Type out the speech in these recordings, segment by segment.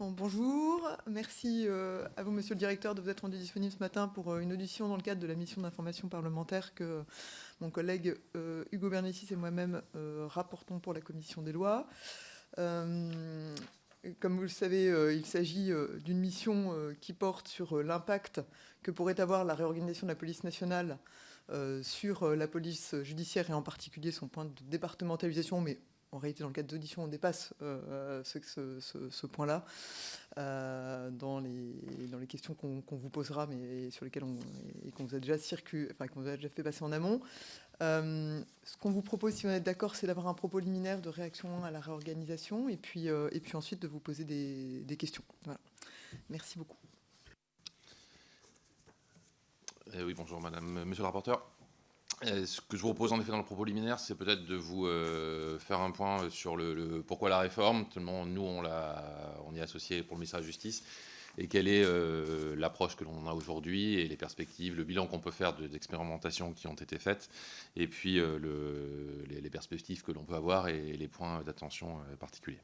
bonjour, merci euh, à vous, monsieur le directeur, de vous être rendu disponible ce matin pour euh, une audition dans le cadre de la mission d'information parlementaire que mon collègue euh, Hugo Bernicis et moi-même rapportons pour la commission des lois. Comme vous le savez, il s'agit d'une mission qui porte sur l'impact que pourrait avoir la réorganisation de la police nationale sur la police judiciaire et en particulier son point de départementalisation, en réalité, dans le cadre d'audition, on dépasse euh, ce, ce, point-là euh, dans, les, questions qu'on vous posera, mais sur lesquelles on, et qu'on vous a déjà circulé, enfin qu'on vous a déjà fait passer en amont. Euh, ce qu'on vous propose, si vous êtes d'accord, c'est d'avoir un propos liminaire de réaction à la réorganisation, et puis, et puis ensuite de vous poser des, questions. Voilà. Merci beaucoup. Oui, bonjour, Madame, Monsieur le rapporteur. Euh, ce que je vous propose en effet dans le propos liminaire, c'est peut-être de vous euh, faire un point sur le, pourquoi la réforme, tellement nous on, y est associé pour le ministère de la Justice, et quelle est euh, l'approche que l'on a aujourd'hui et les perspectives, le bilan qu'on peut faire d'expérimentations qui ont été faites, et puis le, les, perspectives que l'on peut avoir et les points d'attention particuliers.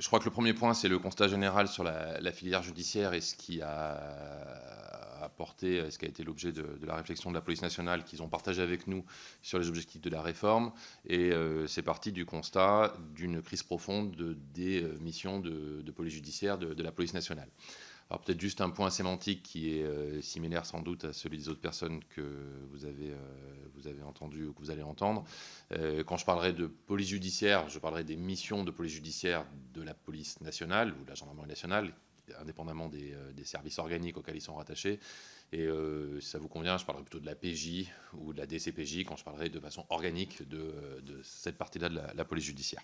Je crois que le premier point, c'est le constat général sur la, filière judiciaire et ce qui a apporté, ce qui a été l'objet de, la réflexion de la police nationale qu'ils ont partagé avec nous sur les objectifs de la réforme. Et euh, c'est parti du constat d'une crise profonde des euh, missions de, police judiciaire de, la police nationale. Alors peut-être juste un point sémantique qui est euh, similaire sans doute à celui des autres personnes que vous avez, vous avez entendu ou que vous allez entendre. quand je parlerai de police judiciaire, je parlerai des missions de police judiciaire de la police nationale ou de la gendarmerie nationale indépendamment des, euh, des, services organiques auxquels ils sont rattachés. Et euh, si ça vous convient, je parlerai plutôt de la PJ ou de la DCPJ quand je parlerai de façon organique de, de cette partie-là de la, police judiciaire.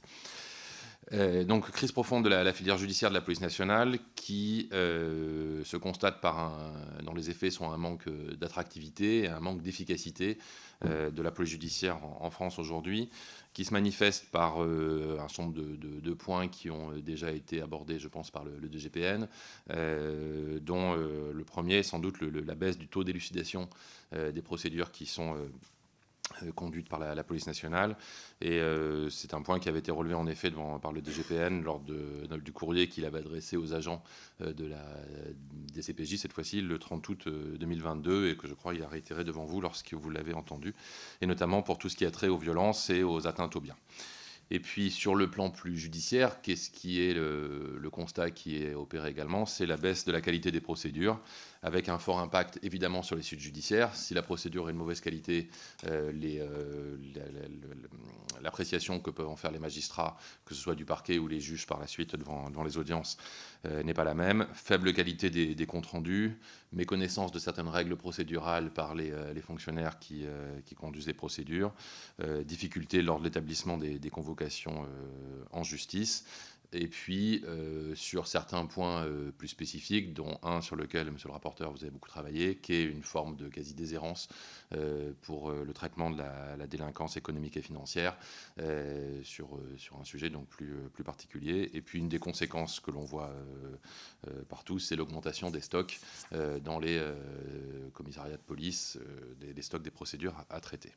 Euh, donc, crise profonde de la, filière judiciaire de la police nationale qui se constate par un, dans les effets sont un manque d'attractivité et un manque d'efficacité de la police judiciaire en France aujourd'hui qui se manifeste par euh, un certain nombre de, points qui ont euh, déjà été abordés, je pense, par le, DGPN, euh, dont le premier sans doute la baisse du taux d'élucidation des procédures qui sont euh, conduite par la, police nationale. Et euh, c'est un point qui avait été relevé en effet par le DGPN lors de, du courrier qu'il avait adressé aux agents euh, de la DCPJ, cette fois-ci le 30 août 2022, et que je crois il a réitéré devant vous lorsque vous l'avez entendu, et notamment pour tout ce qui a trait aux violences et aux atteintes aux biens. Et puis sur le plan plus judiciaire, qu'est-ce qui est le, constat qui est opéré également? C'est la baisse de la qualité des procédures avec un fort impact évidemment sur les suites judiciaires. Si la procédure est de mauvaise qualité, euh, euh, l'appréciation que peuvent en faire les magistrats, que ce soit du parquet ou les juges par la suite devant, les audiences, euh, n'est pas la même. Faible qualité des, comptes rendus, méconnaissance de certaines règles procédurales par les, fonctionnaires qui, conduisent les procédures, difficulté lors de l'établissement des, convocations en justice, et puis euh, sur certains points euh, plus spécifiques, dont un sur lequel, monsieur le rapporteur, vous avez beaucoup travaillé, qui est une forme de quasi-déshérence euh, pour le traitement de la, délinquance économique et financière sur, sur un sujet donc plus, plus particulier. Et puis une des conséquences que l'on voit partout, c'est l'augmentation des stocks dans les commissariats de police, des, stocks des procédures à traiter.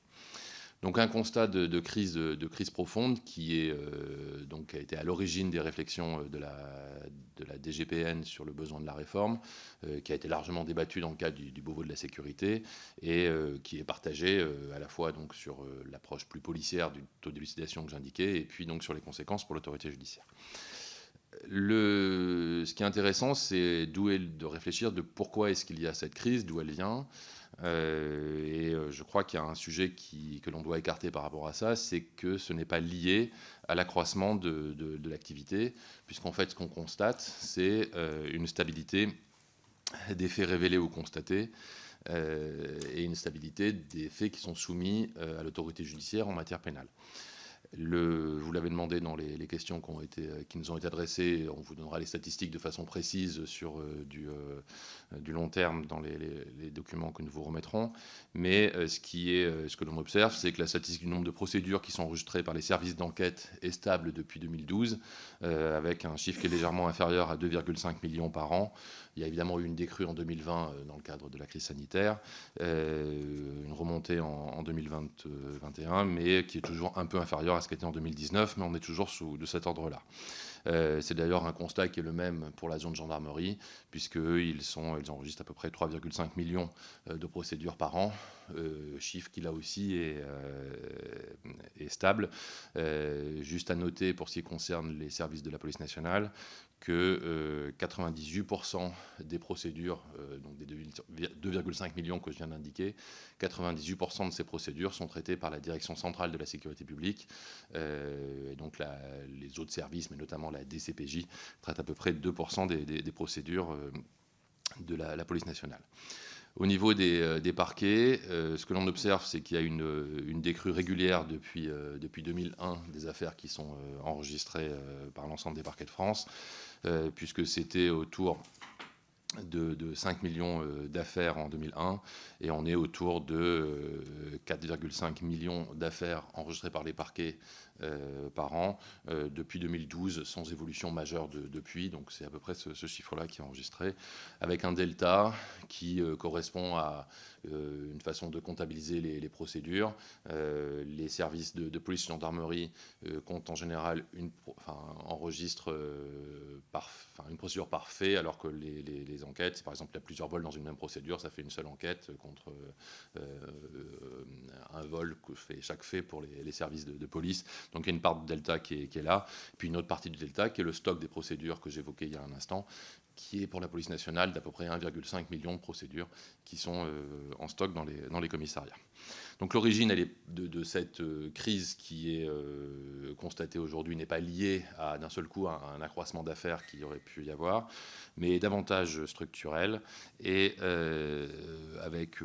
Donc un constat de, crise, de, crise profonde qui euh, donc, a été à l'origine des réflexions euh, de la, DGPN sur le besoin de la réforme, euh, qui a été largement débattu dans le cadre du, Beauvau de la sécurité et qui est partagé à la fois donc, sur l'approche plus policière du taux d'élucidation que j'indiquais et puis donc sur les conséquences pour l'autorité judiciaire. Ce qui est intéressant, c'est de réfléchir de pourquoi est-ce qu'il y a cette crise, d'où elle vient, et euh, je crois qu'il y a un sujet que l'on doit écarter par rapport à ça, c'est que ce n'est pas lié à l'accroissement de, l'activité, puisqu'en fait, ce qu'on constate, c'est euh, une stabilité des faits révélés ou constatés, et une stabilité des faits qui sont soumis à l'autorité judiciaire en matière pénale. Vous l'avez demandé dans les, questions qui, nous ont été adressées. On vous donnera les statistiques de façon précise sur euh, du, euh, du, long terme dans les, les, documents que nous vous remettrons. Mais euh, ce, qui est, ce que l'on observe, c'est que la statistique du nombre de procédures qui sont enregistrées par les services d'enquête est stable depuis 2012, avec un chiffre qui est légèrement inférieur à 2,5 millions par an. Il y a évidemment eu une décrue en 2020 dans le cadre de la crise sanitaire, une remontée en, en 2021, mais qui est toujours un peu inférieure à ce qui était en 2019, mais on est toujours sous de cet ordre-là. C'est d'ailleurs un constat qui est le même pour la zone gendarmerie, puisqu'ils ils enregistrent à peu près 3,5 millions de procédures par an, chiffre qui là aussi est stable. juste à noter pour ce qui concerne les services de la police nationale que 98% des procédures, donc des 2,5 millions que je viens d'indiquer, 98% de ces procédures sont traitées par la Direction centrale de la sécurité publique. et donc les autres services, mais notamment la DCPJ, traitent à peu près 2% des, procédures de la, police nationale. Au niveau des, parquets, ce que l'on observe, c'est qu'il y a une, décrue régulière depuis, depuis 2001 des affaires qui sont enregistrées par l'ensemble des parquets de France, puisque c'était autour de, 5 millions euh, d'affaires en 2001 et on est autour de 4,5 euh, millions d'affaires enregistrées par les parquets euh, par an depuis 2012 sans évolution majeure depuis. Donc c'est à peu près ce, chiffre-là qui est enregistré avec un delta qui correspond à une façon de comptabiliser les, procédures. les services de, police et gendarmerie comptent en général une, enfin, enregistrent par, une procédure parfaite alors que les, enquêtes. Par exemple, il y a plusieurs vols dans une même procédure, ça fait une seule enquête contre euh, un vol que fait chaque fait pour les, services de, police. Donc il y a une part de delta qui est là. Puis une autre partie du delta qui est le stock des procédures que j'évoquais il y a un instant, qui est pour la police nationale d'à peu près 1,5 million de procédures qui sont euh, en stock dans les, commissariats. Donc l'origine de, cette euh, crise qui est euh, constatée aujourd'hui n'est pas liée à d'un seul coup un accroissement d'affaires qui aurait pu y avoir, mais davantage structurelle et avec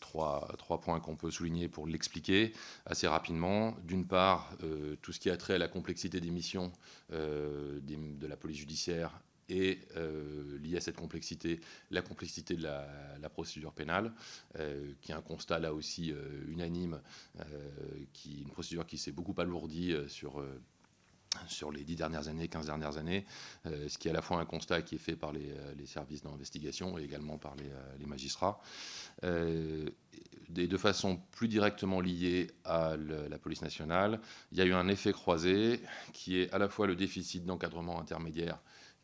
trois, points qu'on peut souligner pour l'expliquer assez rapidement. D'une part, tout ce qui a trait à la complexité des missions de la police judiciaire et euh, lié à cette complexité, la complexité de la, procédure pénale, euh, qui est un constat là aussi euh, unanime, qui, une procédure qui s'est beaucoup alourdie sur sur les dix dernières années, 15 dernières années, ce qui est à la fois un constat qui est fait par les, services d'investigation et également par les, magistrats. de façon plus directement liée à la police nationale, il y a eu un effet croisé qui est à la fois le déficit d'encadrement intermédiaire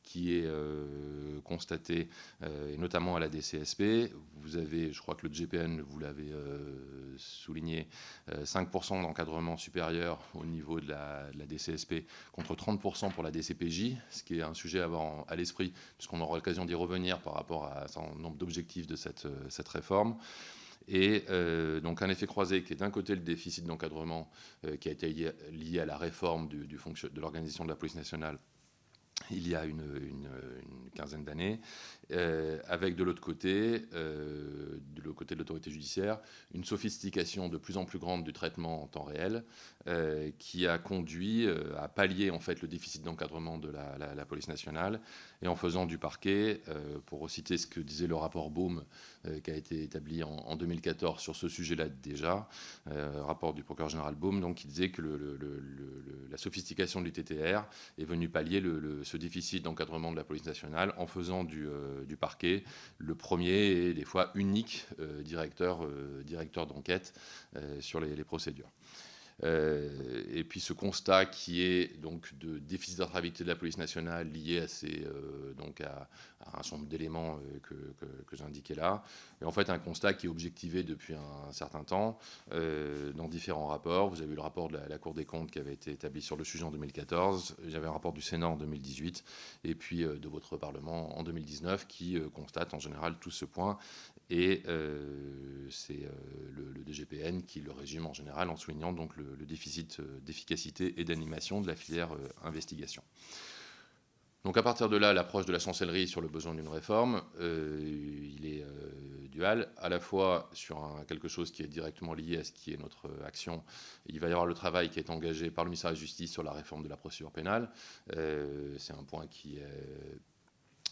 qui est euh, constaté, euh, notamment à la DCSP. Vous avez, je crois que le GPN, vous l'avez euh, souligné, 5% d'encadrement supérieur au niveau de la, DCSP contre 30% pour la DCPJ, ce qui est un sujet à avoir à l'esprit, puisqu'on aura l'occasion d'y revenir par rapport à un nombre d'objectifs de cette, réforme. Et donc un effet croisé qui est d'un côté le déficit d'encadrement qui a été lié, à la réforme de l'organisation de la police nationale il y a une, quinzaine d'années, euh, avec de l'autre côté, euh, de l'autre côté de l'autorité judiciaire, une sophistication de plus en plus grande du traitement en temps réel, euh, qui a conduit à pallier en fait le déficit d'encadrement de la, police nationale, et en faisant du parquet, pour citer ce que disait le rapport Baum, qui a été établi en, 2014 sur ce sujet-là déjà, rapport du procureur général Baum, donc qui disait que la sophistication du TTR est venue pallier ce déficit d'encadrement de la police nationale en faisant du, euh, parquet le premier et des fois unique euh, directeur, euh, directeur d'enquête sur les procédures. Euh, et puis ce constat qui est donc de déficit d'attractivité de la police nationale lié à, ces, euh, donc à, un nombre d'éléments euh, que, que, que j'indiquais là. Et en fait un constat qui est objectivé depuis un, certain temps dans différents rapports. Vous avez eu le rapport de la, Cour des comptes qui avait été établi sur le sujet en 2014. J'avais un rapport du Sénat en 2018 et puis de votre Parlement en 2019 qui constate en général tout ce point. Et c'est le, le, DGPN qui le résume en général en soulignant donc le, déficit euh, d'efficacité et d'animation de la filière euh, investigation. Donc à partir de là, l'approche de la chancellerie sur le besoin d'une réforme, euh, il est dual, à la fois sur quelque chose qui est directement lié à ce qui est notre action. Il va y avoir le travail qui est engagé par le ministère de la Justice sur la réforme de la procédure pénale. C'est un point qui est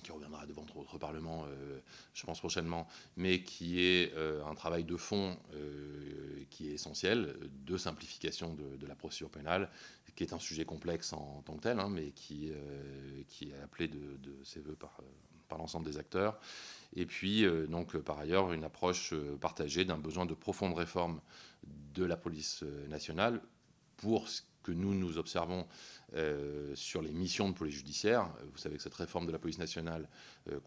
qui reviendra devant votre Parlement, euh, je pense prochainement, mais qui est euh, un travail de fond euh, qui est essentiel, de simplification de, la procédure pénale, qui est un sujet complexe en tant que tel, hein, mais qui, est appelé de, ses voeux par, par l'ensemble des acteurs. Et puis, donc, par ailleurs, une approche partagée d'un besoin de profonde réforme de la police nationale pour que nous, nous observons sur les missions de police judiciaire. Vous savez que cette réforme de la police nationale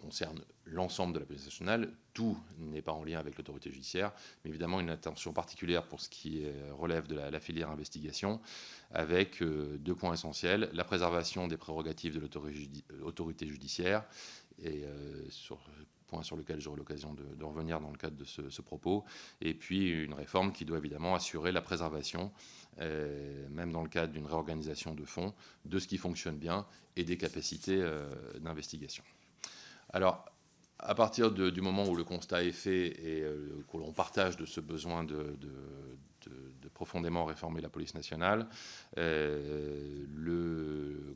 concerne l'ensemble de la police nationale. Tout n'est pas en lien avec l'autorité judiciaire, mais évidemment une attention particulière pour ce qui relève de la, filière investigation, avec deux points essentiels la préservation des prérogatives de l'autorité judiciaire et sur point sur lequel j'aurai l'occasion de, revenir dans le cadre de ce, propos, et puis une réforme qui doit évidemment assurer la préservation, euh, même dans le cadre d'une réorganisation de fonds, de ce qui fonctionne bien et des capacités euh, d'investigation. Alors, à partir du moment où le constat est fait et euh, que l'on partage de ce besoin de, profondément réformer la police nationale, euh,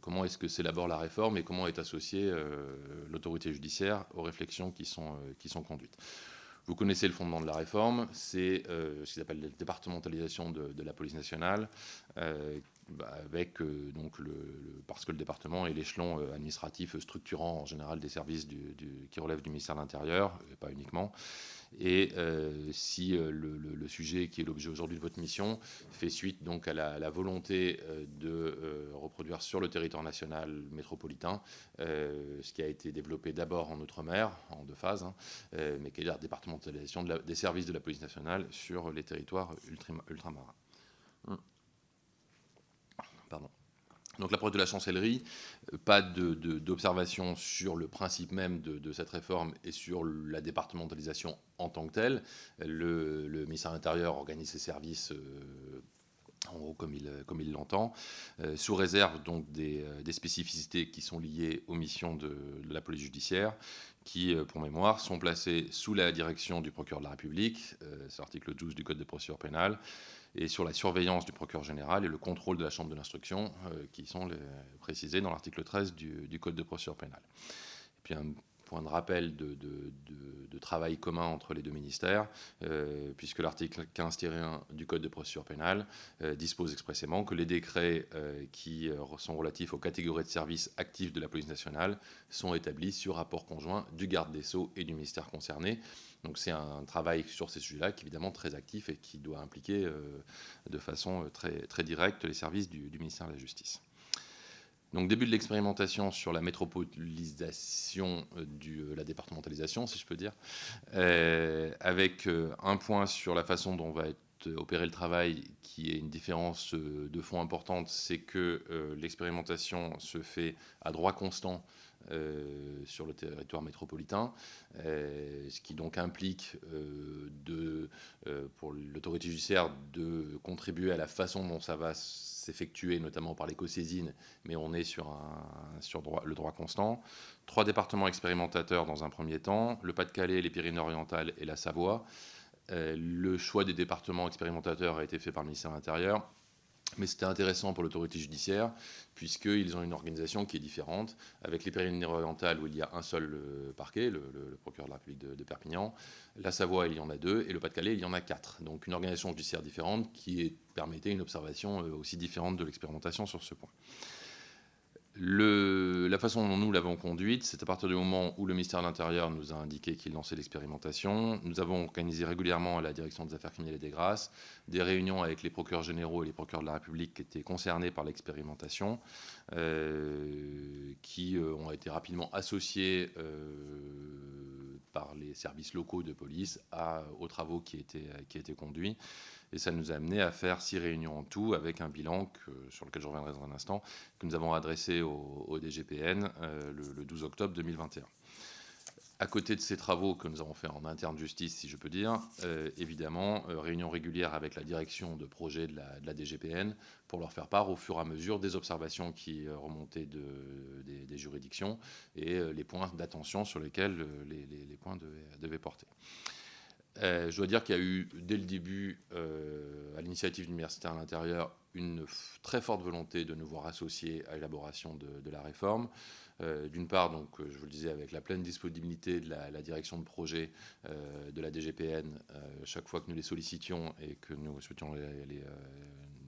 comment est-ce que s'élabore la réforme et comment est associée euh, l'autorité judiciaire aux réflexions qui sont, qui sont conduites. Vous connaissez le fondement de la réforme, c'est ce qu'ils appellent la départementalisation de, la police nationale, avec euh, parce que le département est l'échelon euh, administratif structurant en général des services qui relèvent du ministère de l'Intérieur, pas uniquement. Et euh, si le, sujet qui est l'objet aujourd'hui de votre mission fait suite donc à la, volonté de reproduire sur le territoire national métropolitain ce qui a été développé d'abord en Outre-mer, en deux phases, hein, mais qui est la départementalisation des services de la police nationale sur les territoires ultramarins. Donc l'approche de la chancellerie, euh, pas d'observation sur le principe même de, cette réforme et sur la départementalisation en tant que telle. Le, ministère de l'Intérieur organise ses services euh, en gros comme il l'entend, euh, sous réserve donc des, spécificités qui sont liées aux missions de, la police judiciaire, qui, pour mémoire, sont placées sous la direction du procureur de la République, c'est l'article 12 du Code de procédure pénale, et sur la surveillance du procureur général et le contrôle de la chambre de l'instruction, euh, qui sont précisés dans l'article 13 du, Code de procédure pénale. Et puis un point de rappel de, travail commun entre les deux ministères, euh, puisque l'article 15-1 du Code de procédure pénale euh, dispose expressément que les décrets qui sont relatifs aux catégories de services actifs de la police nationale sont établis sur rapport conjoint du garde des Sceaux et du ministère concerné. Donc c'est un travail sur ces sujets-là qui est évidemment très actif et qui doit impliquer euh, de façon euh, très, très directe les services du, ministère de la Justice. Donc début de l'expérimentation sur la métropolisation euh, de la départementalisation, si je peux dire, avec un point sur la façon dont va être opéré le travail qui est une différence de fond importante, c'est que l'expérimentation se fait à droit constant sur le territoire métropolitain, euh, ce qui donc implique euh, pour l'autorité judiciaire de contribuer à la façon dont ça va s'effectuer, notamment par l'éco-saisine, mais on est sur, le droit constant. Trois départements expérimentateurs dans un premier temps, le Pas-de-Calais, les Pyrénées-Orientales et la Savoie. le choix des départements expérimentateurs a été fait par le ministère de l'Intérieur mais c'était intéressant pour l'autorité judiciaire, puisqu'ils ont une organisation qui est différente, avec les Pyrénées-Orientales où il y a un seul euh, parquet, le, procureur de la République de, Perpignan, la Savoie il y en a deux, et le Pas-de-Calais il y en a quatre. Donc une organisation judiciaire différente qui permettait une observation euh, aussi différente de l'expérimentation sur ce point la façon dont nous l'avons conduite, c'est à partir du moment où le ministère de l'Intérieur nous a indiqué qu'il lançait l'expérimentation. Nous avons organisé régulièrement à la direction des affaires criminelles et des grâces des réunions avec les procureurs généraux et les procureurs de la République qui étaient concernés par l'expérimentation, euh, qui euh, ont été rapidement associés euh, par les services locaux de police aux travaux qui étaient, qui étaient conduits. Et ça nous a amené à faire six réunions en tout, avec un bilan sur lequel je reviendrai dans un instant, que nous avons adressé au, DGPN euh, le, 12 octobre 2021 à côté de ces travaux que nous avons fait en interne justice, si je peux dire, euh, évidemment, euh, réunion régulière avec la direction de projet de la, DGPN pour leur faire part au fur et à mesure des observations qui remontaient de, des, juridictions et les points d'attention sur lesquels les, points devaient porter. Euh, je dois dire qu'il y a eu, dès le début, euh, à l'initiative de l'université à l'intérieur, une très forte volonté de nous voir associés à l'élaboration de, la réforme. Euh, d'une part, donc, je vous le disais, avec la pleine disponibilité de la, direction de projet de la DGPN, chaque fois que nous les sollicitions et que nous souhaitions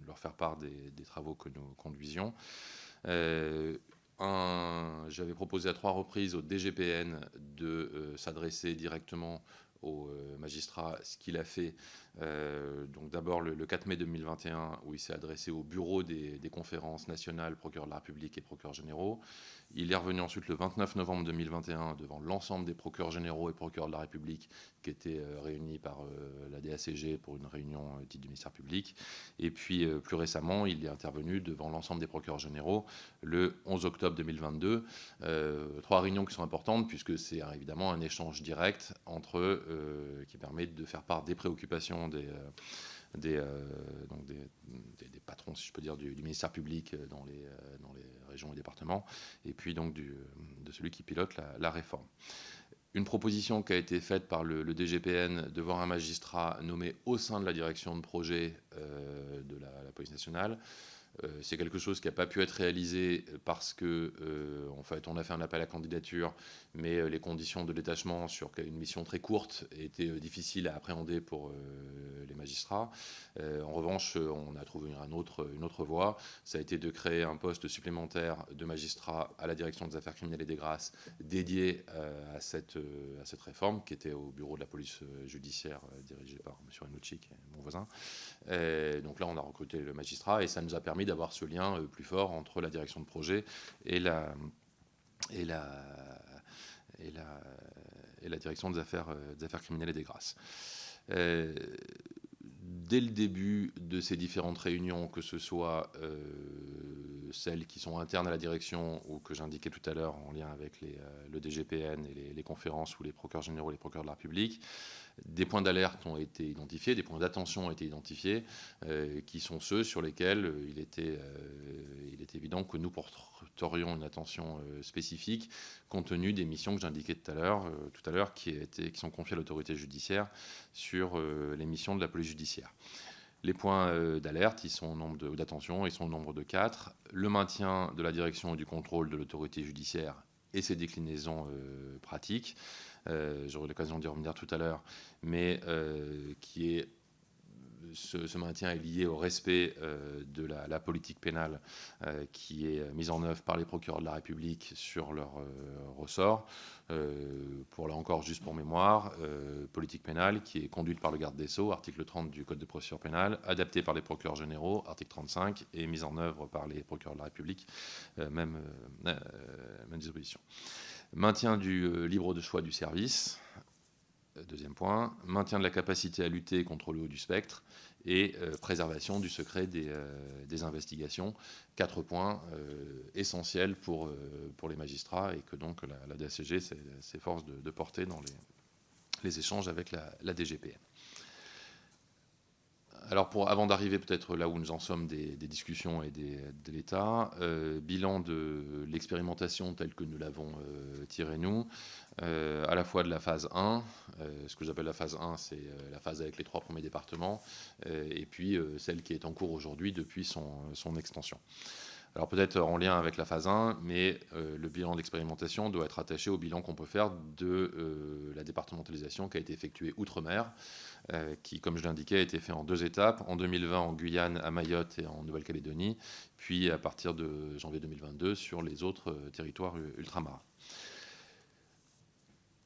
leur faire part des, des, travaux que nous conduisions. J'avais proposé à trois reprises au DGPN de s'adresser directement aux magistrats ce qu'il a fait donc d'abord le, 4 mai 2021 où il s'est adressé au bureau des, des conférences nationales procureurs de la République et procureurs généraux. Il est revenu ensuite le 29 novembre 2021 devant l'ensemble des procureurs généraux et procureurs de la République qui étaient euh, réunis par euh, la DACG pour une réunion euh, dite du ministère public. Et puis plus récemment, il est intervenu devant l'ensemble des procureurs généraux le 11 octobre 2022. trois réunions qui sont importantes puisque c'est évidemment un échange direct entre eux qui permet de faire part des préoccupations des des, donc des, patrons, si je peux dire, du, ministère public dans les, dans les régions et départements, et puis donc de celui qui pilote la, réforme. Une proposition qui a été faite par le, DGPN de voir un magistrat nommé au sein de la direction de projet euh, de la, police nationale. Euh, c'est quelque chose qui n'a pas pu être réalisé parce que, euh, en fait, on a fait un appel à candidature, mais les conditions de détachement sur une mission très courte étaient difficiles à appréhender pour les magistrats. Euh, en revanche, on a trouvé une autre voie. Ça a été de créer un poste supplémentaire de magistrat à la direction des affaires criminelles et des grâces dédié euh, à, cette, euh, réforme qui était au bureau de la police judiciaire dirigé par M. Renucci, mon voisin. donc là, on a recruté le magistrat et ça nous a permis d'avoir ce lien plus fort entre la direction de projet et la, direction des affaires, des affaires criminelles et des grâces. Dès le début de ces différentes réunions, que ce soit euh, celles qui sont internes à la direction ou que j'indiquais tout à l'heure en lien avec euh, le DGPN et les, conférences ou les procureurs généraux et les procureurs de la République, des points d'alerte ont été identifiés, des points d'attention ont été identifiés, euh, qui sont ceux sur lesquels euh, il était, euh, évident que nous porterions une attention spécifique, compte tenu des missions que j'indiquais tout à l'heure, qui sont confiées à l'autorité judiciaire sur les missions de la police judiciaire. Les points d'alerte, ils sont au nombre d'attention, ils sont au nombre de quatre. Le maintien de la direction et du contrôle de l'autorité judiciaire et ses déclinaisons pratiques. Euh, j'aurai l'occasion d'y revenir tout à l'heure, mais euh, qui est ce, maintien est lié au respect euh, de la, politique pénale qui est mise en œuvre par les procureurs de la République sur leur ressort. pour là encore, juste pour mémoire, politique pénale qui est conduite par le garde des Sceaux, article 30 du Code de procédure pénale, adaptée par les procureurs généraux, article 35, et mise en œuvre par les procureurs de la République, même, même disposition. Maintien du euh, libre de choix du service, euh, deuxième point. Maintien de la capacité à lutter contre le haut du spectre et euh, préservation du secret des, investigations. Quatre points essentiels pour, les magistrats et que donc la, la DACG s'efforce de, porter dans les, échanges avec la, la DGPN alors pour, avant d'arriver peut-être là où nous en sommes des, discussions et de l'État, euh, bilan de l'expérimentation telle que nous l'avons euh, tirée nous, euh, à la fois de la phase 1, ce que j'appelle la phase 1, c'est la phase avec les trois premiers départements, et puis celle qui est en cours aujourd'hui depuis son extension. Alors peut-être en lien avec la phase 1, mais le bilan d'expérimentation doit être attaché au bilan qu'on peut faire de la départementalisation qui a été effectuée outre-mer. Euh, qui, comme je l'indiquais, a été fait en deux étapes, en 2020 en Guyane, à Mayotte et en Nouvelle-Calédonie, puis à partir de janvier 2022 sur les autres euh, territoires ultramarins.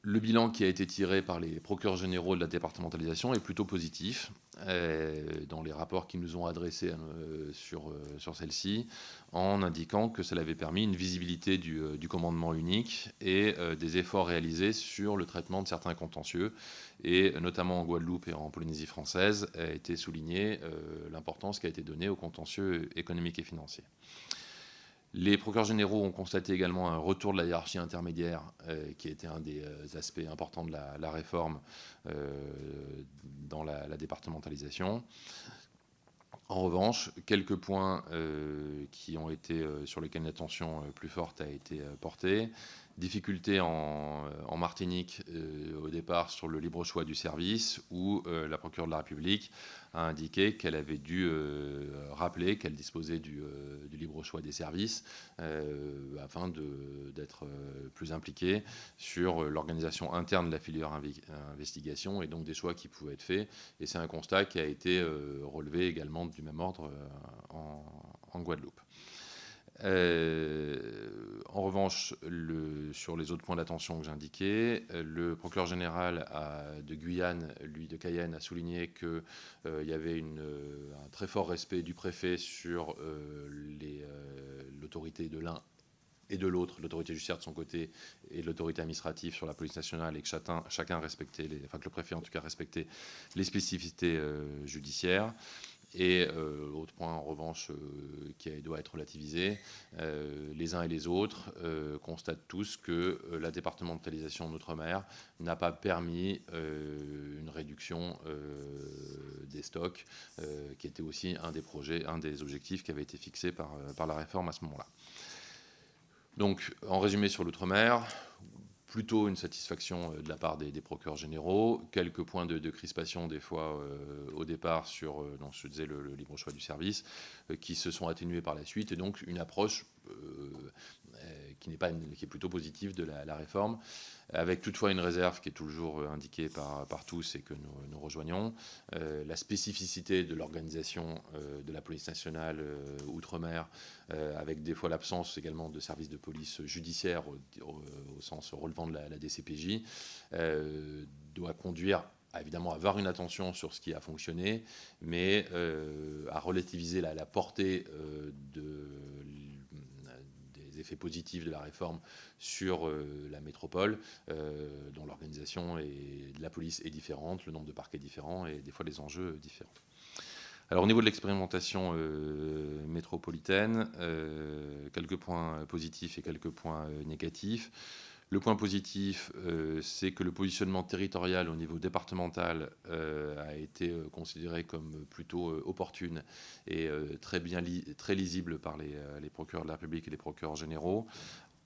Le bilan qui a été tiré par les procureurs généraux de la départementalisation est plutôt positif. Euh, dans les rapports qu'ils nous ont adressés euh, sur, euh, sur celle-ci, en indiquant que cela avait permis une visibilité du, commandement unique et des efforts réalisés sur le traitement de certains contentieux, et notamment en Guadeloupe et en Polynésie française, a été souligné l'importance qui a été donnée aux contentieux économiques et financiers. Les procureurs généraux ont constaté également un retour de la hiérarchie intermédiaire, euh, qui était un des euh, aspects importants de la, réforme euh, dans la, départementalisation. En revanche, quelques points qui ont été sur lesquels une attention plus forte a été portée. Difficulté en, Martinique au départ sur le libre choix du service, où la procureure de la République a indiqué qu'elle avait dû euh, rappeler qu'elle disposait du, euh, libre choix des services euh, afin d'être plus impliquée sur l'organisation interne de la filière investigation et donc des choix qui pouvaient être faits. Et c'est un constat qui a été relevé également du même ordre en, Guadeloupe. En revanche, sur les autres points d'attention que j'indiquais, le procureur général de Guyane, lui de Cayenne, a souligné qu'il y avait un très fort respect du préfet sur l'autorité de l'un et de l'autre, l'autorité judiciaire de son côté et l'autorité administrative sur la police nationale, et que chacun, chacun respectait, les, enfin que le préfet en tout cas respectait les spécificités euh, judiciaires. Et euh, autre point en revanche euh, qui doit être relativisé, les uns et les autres constatent tous que la départementalisation en Outre-mer n'a pas permis une réduction des stocks, qui était aussi un des projets, un des objectifs qui avait été fixé par, par la réforme à ce moment-là. Donc, en résumé sur l'outre-mer, plutôt une satisfaction euh, de la part des, procureurs généraux, quelques points de, crispation des fois euh, au départ sur, euh, je disais, le, libre choix du service, qui se sont atténués par la suite, et donc une approche qui, n'est pas qui est plutôt positive de la réforme. Avec toutefois une réserve qui est toujours euh, indiquée par, par tous et que nous, rejoignons, euh, la spécificité de l'organisation euh, de la police nationale outre-mer, avec des fois l'absence également de services de police judiciaire au, sens relevant de la, DCPJ, doit conduire évidemment à avoir une attention sur ce qui a fonctionné, mais à relativiser la, la portée de effets positifs de la réforme sur euh, la métropole, euh, dont l'organisation de la police est différente, le nombre de parquets est différent et des fois les enjeux différents. Alors au niveau de l'expérimentation euh, métropolitaine, quelques points positifs et quelques points négatifs. Le point positif, euh, c'est que le positionnement territorial au niveau départemental euh, a été euh, considéré comme plutôt opportune et très bien lisible par les, procureurs de la République et les procureurs généraux,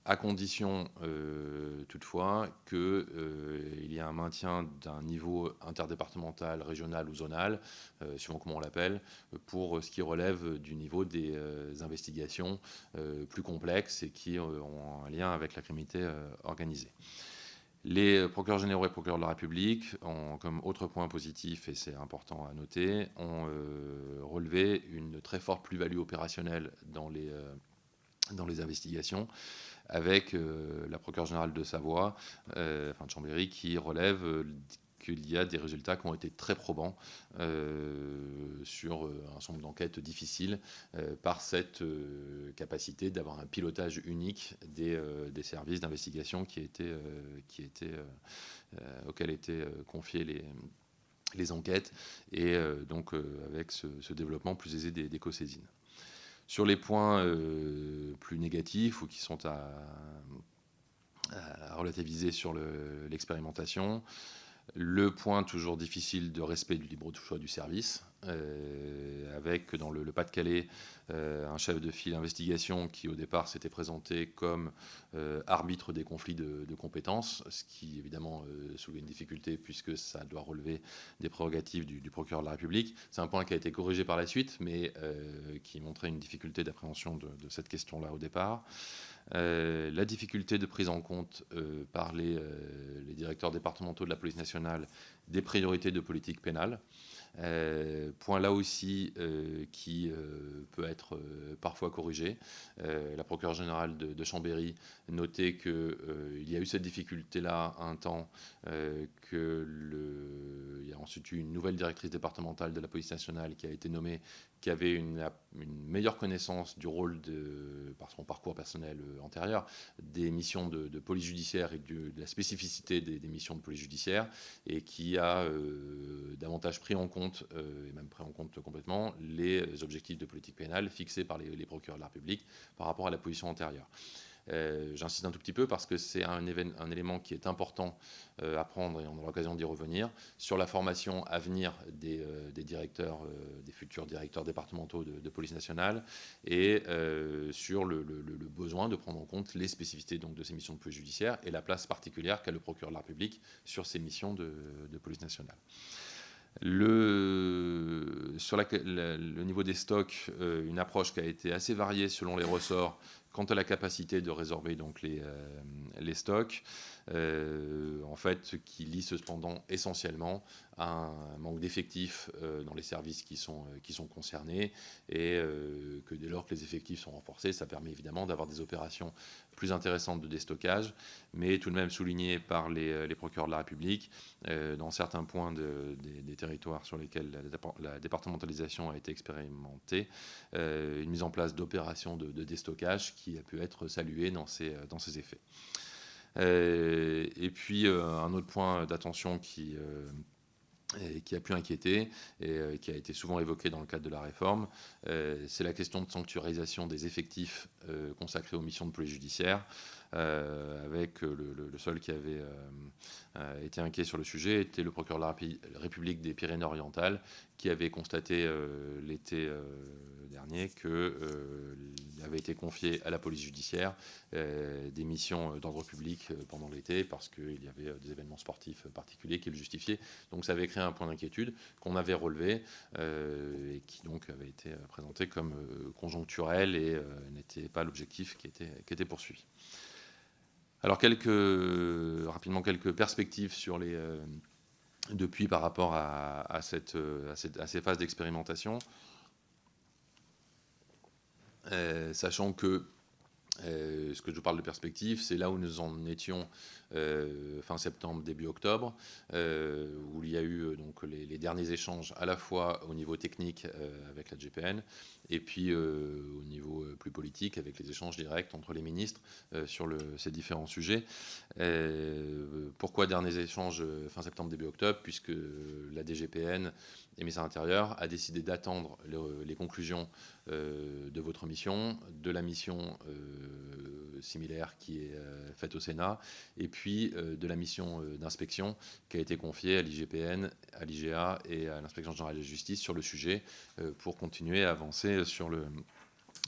à condition euh, toutefois qu'il euh, y ait un maintien d'un niveau interdépartemental, régional ou zonal, euh, suivant comment on l'appelle, pour ce qui relève du niveau des investigations plus complexes et qui ont un lien avec la criminalité organisée. Les procureurs généraux et procureurs de la République, ont, comme autre point positif, et c'est important à noter, ont relevé une très forte plus-value opérationnelle dans les, dans les investigations avec euh, la procureure générale de Savoie, euh, enfin de Chambéry, qui relève euh, qu'il y a des résultats qui ont été très probants sur un certain nombre d'enquêtes difficiles par cette capacité d'avoir un pilotage unique des, services d'investigation auxquels étaient confiées les, enquêtes et donc avec ce, développement plus aisé des co-saisines. Sur les points euh, plus négatifs ou qui sont à, relativiser sur l'expérimentation, le, point toujours difficile de respect du libre choix du service, avec dans le, Pas-de-Calais euh, un chef de file d'investigation qui au départ s'était présenté comme euh, arbitre des conflits de, compétences, ce qui évidemment soulevait une difficulté puisque ça doit relever des prérogatives du, procureur de la République. C'est un point qui a été corrigé par la suite, mais qui montrait une difficulté d'appréhension de, cette question-là au départ. la difficulté de prise en compte par les, directeurs départementaux de la police nationale des priorités de politique pénale. Euh, point là aussi euh, qui euh, peut être parfois corrigé. la procureure générale de, Chambéry notait qu'il y a eu cette difficulté-là un temps, il y a ensuite eu une nouvelle directrice départementale de la police nationale qui a été nommée, qui avait une, meilleure connaissance du rôle, par son parcours personnel antérieur, des missions de, police judiciaire et de, la spécificité des, missions de police judiciaire, et qui a davantage pris en compte euh, et même pris en compte complètement, les objectifs de politique pénale fixés par les, procureurs de la République par rapport à la position antérieure. Euh, j'insiste un tout petit peu parce que c'est un, élément qui est important euh, à prendre et on aura l'occasion d'y revenir sur la formation à venir des, directeurs, des futurs directeurs départementaux de, police nationale et sur le, besoin de prendre en compte les spécificités donc, de ces missions de police judiciaire et la place particulière qu'a le procureur de la République sur ces missions de police nationale. Le, sur le niveau des stocks, euh, une approche qui a été assez variée selon les ressorts, Quant à la capacité de résorber donc les, les stocks, en fait, qui lie cependant essentiellement à un manque d'effectifs dans les services qui sont, qui sont concernés. Et que dès lors que les effectifs sont renforcés, ça permet évidemment d'avoir des opérations plus intéressantes de déstockage, mais tout de même souligné par les, les procureurs de la République, dans certains points des, territoires sur lesquels la, départementalisation a été expérimentée, une mise en place d'opérations de, déstockage qui a pu être saluée dans ces, dans effets. et puis, un autre point d'attention qui qui a pu inquiéter et qui a été souvent évoqué dans le cadre de la réforme, c'est la question de sanctuarisation des effectifs consacrés aux missions de police judiciaire. Euh, avec euh, le, seul qui avait euh, été inquiet sur le sujet était le procureur de la République des Pyrénées-Orientales, qui avait constaté l'été dernier qu'il avait été confié à la police judiciaire des missions d'ordre public pendant l'été parce qu'il y avait des événements sportifs particuliers qui le justifiaient. Donc ça avait créé un point d'inquiétude qu'on avait relevé et qui donc avait été présenté comme conjoncturel et n'était pas l'objectif qui était, qui était poursuivi. Alors, quelques, rapidement, quelques perspectives sur les, euh, depuis par rapport à, cette, à, ces phases d'expérimentation. Euh, sachant que euh, ce que je vous parle de perspective, c'est là où nous en étions fin septembre, début octobre, où il y a eu donc les, derniers échanges à la fois au niveau technique avec la GPN et puis euh, au niveau euh, plus politique avec les échanges directs entre les ministres euh, sur ces différents sujets. pourquoi derniers échanges fin septembre, début octobre? Puisque la DGPN et ministère intérieur a décidé d'attendre les conclusions de votre mission, de la mission similaire qui est faite au Sénat, et puis de la mission d'inspection qui a été confiée à l'IGPN, à l'IGA et à l'inspection générale de justice sur le sujet pour continuer à avancer sur, le,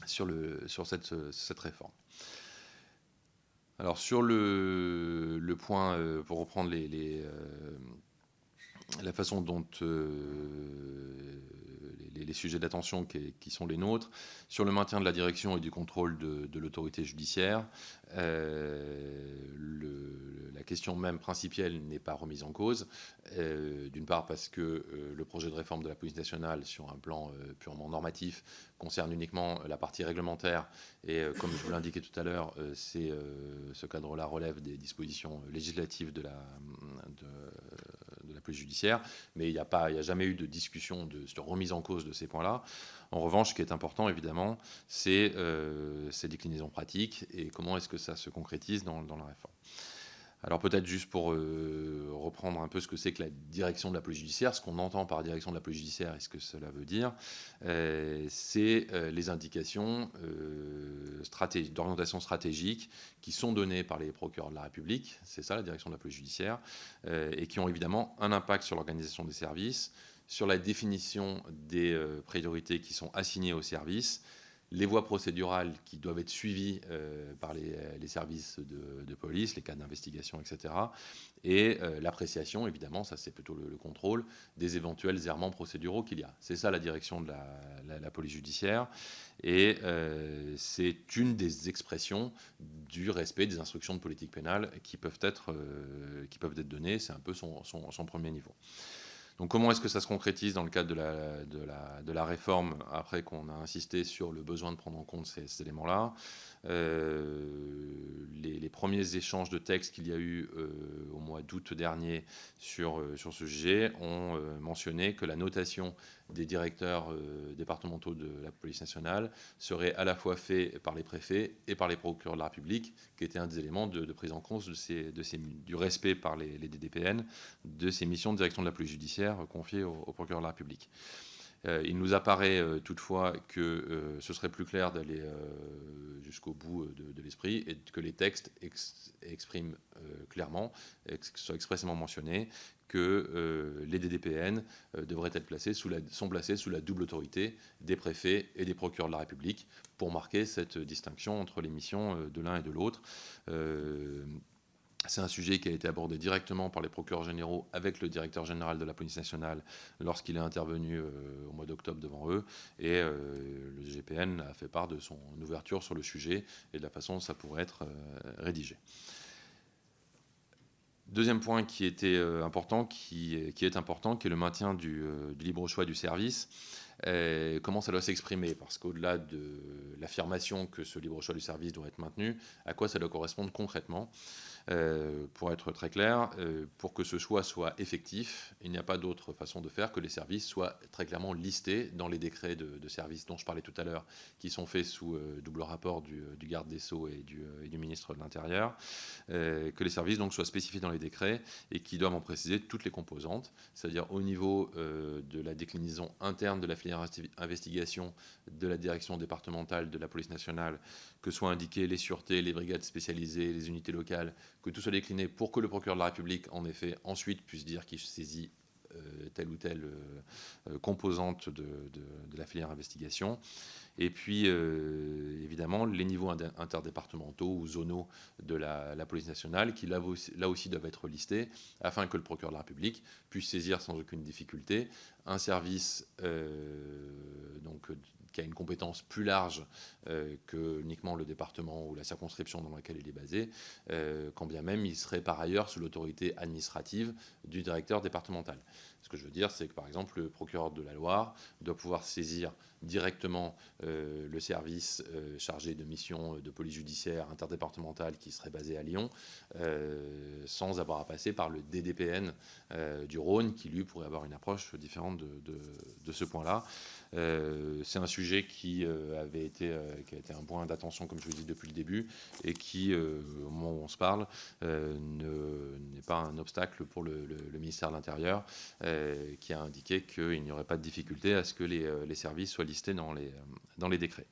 sur, le, sur cette, cette réforme. Alors sur le, le point, euh, pour reprendre les, euh, la façon dont euh, les, sujets d'attention qui, sont les nôtres, sur le maintien de la direction et du contrôle de, l'autorité judiciaire, le, la question même principielle n'est pas remise en cause. Euh, d'une part parce que euh, le projet de réforme de la police nationale sur un plan euh, purement normatif concerne uniquement la partie réglementaire et comme je vous l'indiquais tout à l'heure, ce cadre-là relève des dispositions législatives de la, de, la judiciaire, mais il n'y a, pas, il a jamais eu de discussion de, remise en cause de ces points-là. En revanche, ce qui est important, évidemment, c'est ces déclinaisons pratiques et comment est-ce que ça se concrétise dans la réforme. Alors peut-être juste pour euh, reprendre un peu ce que c'est que la direction de la police judiciaire, ce qu'on entend par direction de la police judiciaire et ce que cela veut dire, euh, c'est euh, les indications d'orientation stratégique qui sont données par les procureurs de la République, c'est ça la direction de la police judiciaire, et qui ont évidemment un impact sur l'organisation des services, sur la définition des priorités qui sont assignées aux services, les voies procédurales qui doivent être suivies euh, par les, services de, police, les cas d'investigation, etc. Et euh, l'appréciation, évidemment, ça c'est plutôt le, contrôle des éventuels errements procéduraux qu'il y a. C'est ça la direction de la, police judiciaire. Et euh, c'est une des expressions du respect des instructions de politique pénale qui peuvent être, qui peuvent être données. C'est un peu son premier niveau. Donc comment est-ce que ça se concrétise dans le cadre de la, de la, réforme, après qu'on a insisté sur le besoin de prendre en compte ces, éléments-là? Euh, les, premiers échanges de textes qu'il y a eu euh, au mois d'août dernier sur, euh, ce sujet ont mentionné que la notation des directeurs départementaux de la police nationale serait à la fois fait par les préfets et par les procureurs de la République, qui était un des éléments de, prise en compte du respect par les, DDPN de ces missions de direction de la police judiciaire confiées aux au procureurs de la République. Euh, il nous apparaît euh, toutefois que euh, ce serait plus clair d'aller jusqu'au bout de, l'esprit et que les textes expriment clairement, soient expressément mentionnés, que les DDPN devraient être placés sont placés sous la double autorité des préfets et des procureurs de la République pour marquer cette distinction entre les missions de l'un et de l'autre c'est un sujet qui a été abordé directement par les procureurs généraux avec le directeur général de la police nationale lorsqu'il est intervenu au mois d'octobre devant eux. Et le GPN a fait part de son ouverture sur le sujet et de la façon dont ça pourrait être rédigé. Deuxième point qui était important, qui, est important, qui est le maintien du libre choix du service. Euh, comment ça doit s'exprimer? Parce qu'au-delà de l'affirmation que ce libre choix du service doit être maintenu, à quoi ça doit correspondre concrètement? Euh, Pour être très clair, euh, pour que ce choix soit effectif, il n'y a pas d'autre façon de faire que les services soient très clairement listés dans les décrets de, services dont je parlais tout à l'heure, qui sont faits sous double rapport du, garde des Sceaux et du, ministre de l'Intérieur, que les services donc soient spécifiés dans les décrets et qui doivent en préciser toutes les composantes, c'est-à-dire au niveau de la déclinaison interne de la investigation de la direction départementale de la police nationale, que soient indiquées les sûretés, les brigades spécialisées, les unités locales, que tout soit décliné pour que le procureur de la République, en effet, ensuite puisse dire qu'il saisit euh, telle ou telle euh, euh, composante de, la filière investigation. Et puis, évidemment, les niveaux interdépartementaux ou zonaux de la, police nationale, qui là aussi, là aussi, doivent être listés, afin que le procureur de la République puisse saisir sans aucune difficulté un service donc, qui a une compétence plus large euh, que uniquement le département ou la circonscription dans laquelle il est basé, euh, quand bien même il serait par ailleurs sous l'autorité administrative du directeur départemental. Ce que je veux dire, c'est que par exemple, le procureur de la Loire doit pouvoir saisir directement euh, le service chargé de mission de police judiciaire interdépartementale qui serait basé à Lyon, sans avoir à passer par le DDPN du Rhône, qui lui pourrait avoir une approche différente de ce point-là. Euh, c'est un sujet qui, euh, avait été, euh, qui a été un point d'attention, comme je vous dis depuis le début, et qui, au moment où on se parle, n'est pas un obstacle pour le, ministère de l'Intérieur, qui a indiqué qu'il n'y aurait pas de difficulté à ce que les, services soient listés dans les, dans les décrets.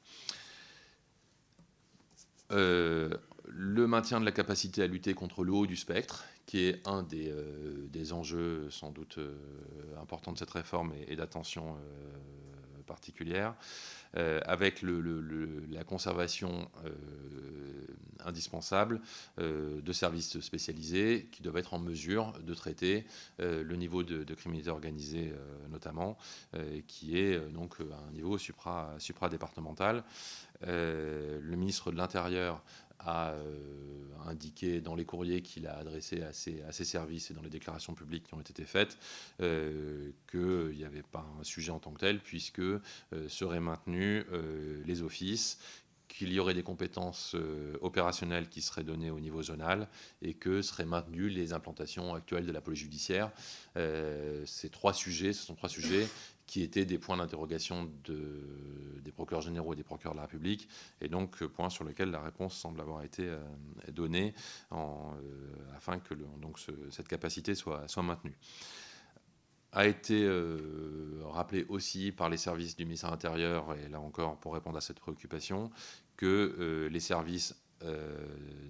le maintien de la capacité à lutter contre le haut du spectre, qui est un des, des enjeux sans doute importants de cette réforme et, d'attention particulière, euh, avec la conservation euh, indispensable euh, de services spécialisés qui doivent être en mesure de traiter le niveau de, criminalité organisée notamment, qui est donc un niveau supra, supra-départemental. le ministre de l'Intérieur a euh, indiqué dans les courriers qu'il a adressés à ses, services et dans les déclarations publiques qui ont été faites euh, qu'il n'y avait pas un sujet en tant que tel, puisque euh, seraient maintenus les offices qu'il y aurait des compétences opérationnelles qui seraient données au niveau zonal et que seraient maintenues les implantations actuelles de la police judiciaire. ces trois sujets, ce sont trois sujets qui étaient des points d'interrogation de, des procureurs généraux et des procureurs de la République, et donc euh, point sur lequel la réponse semble avoir été euh, donnée euh, afin que cette capacité soit, soit maintenue a été rappelé aussi par les services du ministère intérieur, et là encore pour répondre à cette préoccupation, que les services euh,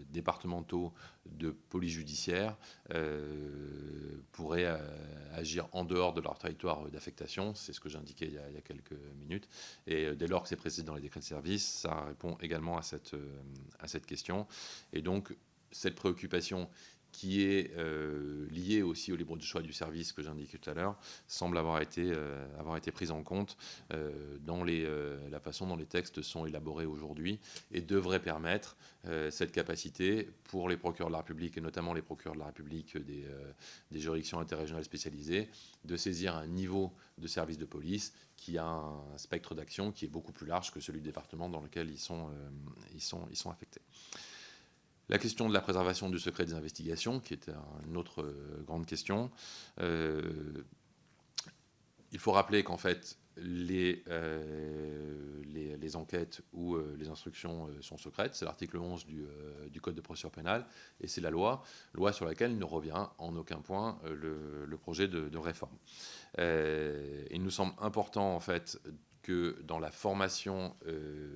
départementaux de police judiciaire euh, pourraient euh, agir en dehors de leur territoire d'affectation. C'est ce que j'indiquais il, il, y a quelques minutes. Et dès lors que c'est précisé dans les décrets de service, ça répond également à cette, à cette question. Et donc, cette préoccupation qui est euh, lié aussi au libre choix du service que j'indiquais tout à l'heure, semble avoir été, euh, avoir été prise en compte euh, dans les, la façon dont les textes sont élaborés aujourd'hui et devrait permettre cette capacité pour les procureurs de la République et notamment les procureurs de la République des, des juridictions interrégionales spécialisées de saisir un niveau de service de police qui a un spectre d'action qui est beaucoup plus large que celui du département dans lequel ils sont, ils sont, ils sont affectés. La question de la préservation du secret des investigations, qui est une autre euh, grande question. Euh, il faut rappeler qu'en fait, les, euh, les, enquêtes ou les instructions sont secrètes. C'est l'article 11 du, Code de procédure pénale et c'est la loi, loi sur laquelle ne revient en aucun point le, projet de, de réforme. il nous semble important en fait que dans la formation euh,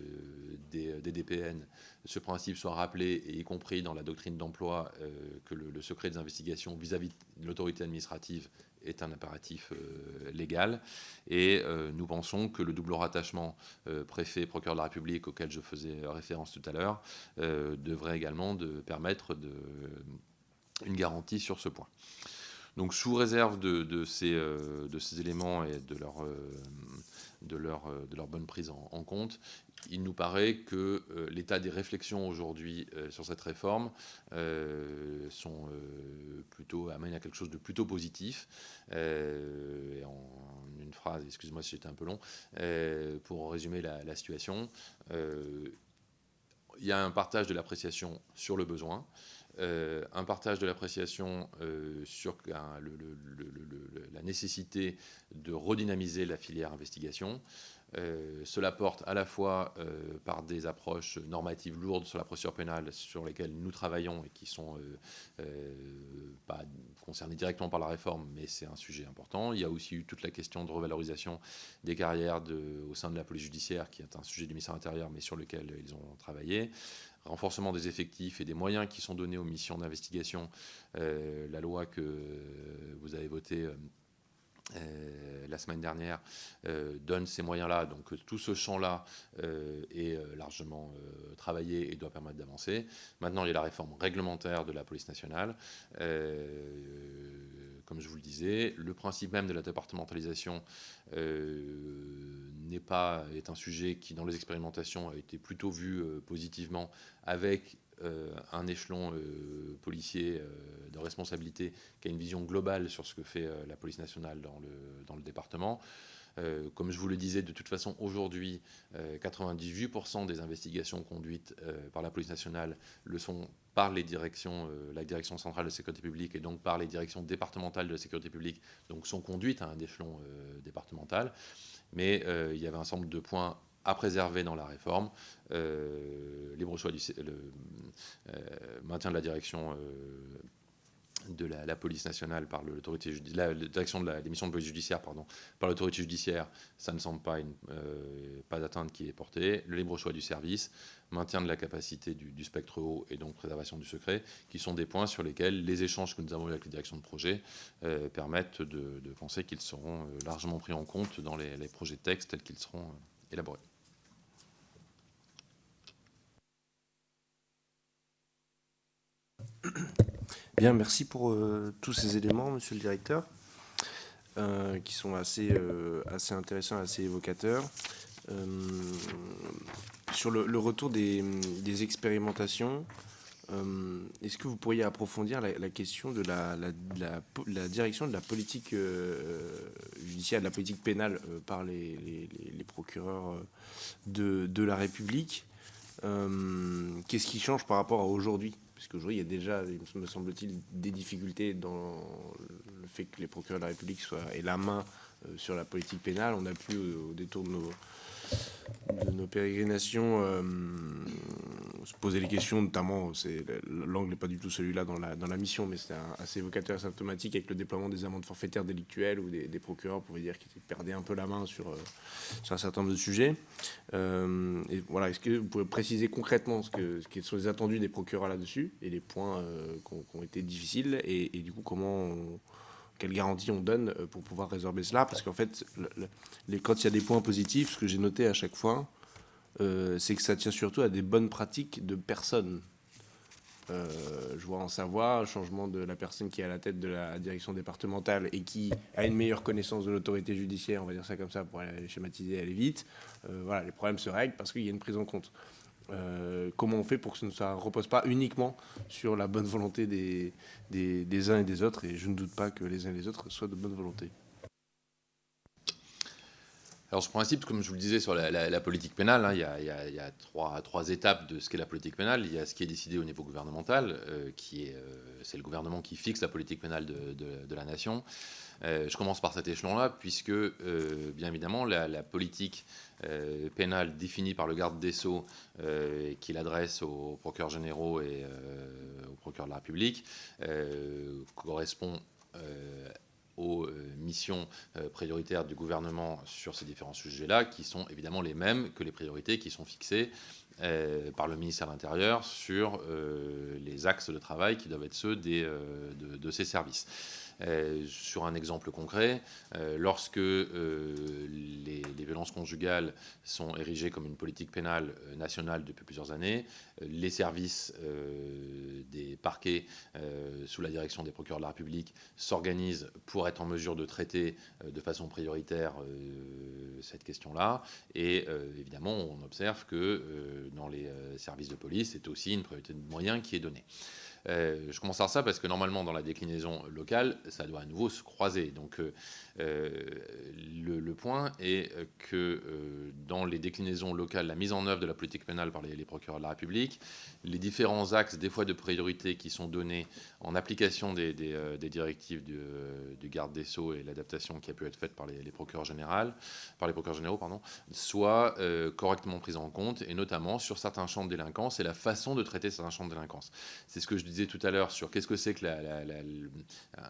des, DPN, ce principe soit rappelé, et y compris dans la doctrine d'emploi, euh, que le, secret des investigations vis-à-vis de l'autorité administrative est un impératif euh, légal. Et nous pensons que le double rattachement préfet-procureur de la République, auquel je faisais référence tout à l'heure, devrait également de permettre de une garantie sur ce point. Donc sous réserve de, ces, de ces, éléments et de leur, de leur bonne prise en compte, il nous paraît que euh, l'état des réflexions aujourd'hui euh, sur cette réforme euh, sont plutôt amène à quelque chose de plutôt positif. en une phrase, excuse-moi si j'étais un peu long, pour résumer la, situation, il y a un partage de l'appréciation sur le besoin. Un partage de l'appréciation sur la nécessité de redynamiser la filière investigation, euh, cela porte à la fois euh, par des approches normatives lourdes sur la procédure pénale sur lesquelles nous travaillons et qui sont euh, pas concernées directement par la réforme, mais c'est un sujet important. Il y a aussi eu toute la question de revalorisation des carrières au sein de la police judiciaire, qui est un sujet du ministère intérieur, mais sur lequel ils ont travaillé renforcement des effectifs et des moyens qui sont donnés aux missions d'investigation. la loi que vous avez votée euh, la semaine dernière euh, donne ces moyens-là. Donc tout ce champ-là euh, est largement travaillé et doit permettre d'avancer. Maintenant, il y a la réforme réglementaire de la police nationale. comme je vous le disais, le principe même de la départementalisation n'est pas est un sujet qui, dans les expérimentations, a été plutôt vu positivement avec euh, un échelon euh, policier euh, de responsabilité qui a une vision globale sur ce que fait la police nationale dans le, dans le département. comme je vous le disais, de toute façon, aujourd'hui, 98% des investigations conduites par la police nationale le sont par les directions, la direction centrale de sécurité publique et donc par les directions départementales de la sécurité publique, donc sont conduites à un échelon départemental. Mais il y avait un certain nombre de points à préserver dans la réforme, euh, libre choix du le, euh, maintien de la direction euh, de la, police nationale par l'autorité la, direction de de police judiciaire pardon, par l'autorité judiciaire, ça ne semble pas, une, pas d'atteinte qui est portée. Le libre choix du service, maintien de la capacité du, spectre haut et donc préservation du secret, qui sont des points sur lesquels les échanges que nous avons avec les directions de projet permettent de, penser qu'ils seront largement pris en compte dans les, les projets de texte tels qu'ils seront Bien, merci pour euh, tous ces éléments, monsieur le directeur, euh, qui sont assez, euh, assez intéressants, assez évocateurs. sur le, retour des, expérimentations, est-ce que vous pourriez approfondir la, question de la, direction de la politique judiciaire, de la politique pénale par les, procureurs de, la République? Qu'est-ce qui change par rapport à aujourd'hui? Puisqu'aujourd'hui, il y a déjà, me semble-t-il, des difficultés dans le fait que les procureurs de la République soient, aient la main euh, sur la politique pénale. On a pu, au détour de nos, de nos pérégrinations, euh, se poser les questions, notamment, l'angle n'est pas du tout celui-là dans la, dans la mission, mais c'est assez évocateur et symptomatique avec le déploiement des amendes forfaitaires délictuelles où des, procureurs pouvaient dire qu'ils perdaient un peu la main sur, euh, sur un certain nombre de sujets. Euh, et voilà, est-ce que vous pouvez préciser concrètement ce que, ce sont les attendus des procureurs là-dessus et les points qui, ont, été difficiles et, du coup comment quelle garantie on donne euh, pour pouvoir résorber cela Parce qu'en fait, les, quand il y a des points positifs, ce que j'ai noté à chaque fois, euh, c'est que ça tient surtout à des bonnes pratiques de personnes. Euh, je vois en Savoie, changement de la personne qui est à la tête de la direction départementale et qui a une meilleure connaissance de l'autorité judiciaire, on va dire ça comme ça pour aller schématiser aller vite. voilà, les problèmes se règlent parce qu'il y a une prise en compte. Euh, comment on fait pour que ça ne repose pas uniquement sur la bonne volonté des, des, uns et des autres, et je ne doute pas que les uns et les autres soient de bonne volonté. Alors, ce principe, comme je vous le disais sur la, politique pénale, hein, il, y a, trois, trois, étapes de ce qu'est la politique pénale. Il y a ce qui est décidé au niveau gouvernemental, euh, qui est, euh, c'est le gouvernement qui fixe la politique pénale de la nation. Je commence par cet échelon-là, puisque, bien évidemment, la, politique euh, pénal défini par le garde des Sceaux euh, qu'il adresse aux procureurs généraux et euh, aux procureurs de la République correspond aux missions prioritaires du gouvernement sur ces différents sujets-là, qui sont évidemment les mêmes que les priorités qui sont fixées par le ministère de l'Intérieur sur les axes de travail qui doivent être ceux de, ces services. Sur un exemple concret, lorsque les, violences conjugales sont érigées comme une politique pénale nationale depuis plusieurs années, les services des parquets sous la direction des procureurs de la République s'organisent pour être en mesure de traiter de façon prioritaire cette question-là. Et évidemment, on observe que dans les services de police, c'est aussi une priorité de moyens qui est donnée. Euh, je commence par ça parce que normalement, dans la déclinaison locale, ça doit à nouveau se croiser. Donc, euh, euh, le, point est que dans les déclinaisons locales, la mise en œuvre de la politique pénale par les, procureurs de la République, les différents axes, des fois de priorité, qui sont donnés en application des, directives du, garde des Sceaux et l'adaptation qui a pu être faite par les, procureurs généraux, par les procureurs généraux, pardon, soient correctement prises en compte, et notamment sur certains champs de délinquance et la façon de traiter certains champs de délinquance. C'est ce que je disais tout à l'heure sur qu'est-ce que c'est que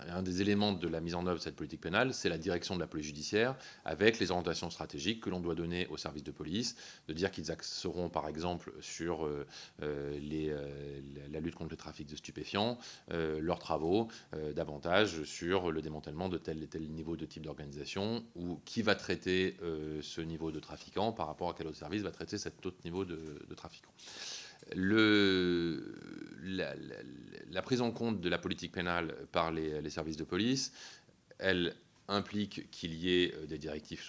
un des éléments de la mise en œuvre de cette politique pénale, c'est la direction de la police judiciaire avec les orientations stratégiques que l'on doit donner aux services de police, de dire qu'ils axeront par exemple sur euh, euh, les, euh, la lutte contre le trafic de stupéfiants, leurs travaux, davantage sur le démantèlement de tel et tel niveau de type d'organisation ou qui va traiter ce niveau de trafiquant par rapport à quel autre service va traiter cet autre niveau de, de trafiquant. La, prise en compte de la politique pénale par les, services de police, elle implique qu'il y ait euh, des directives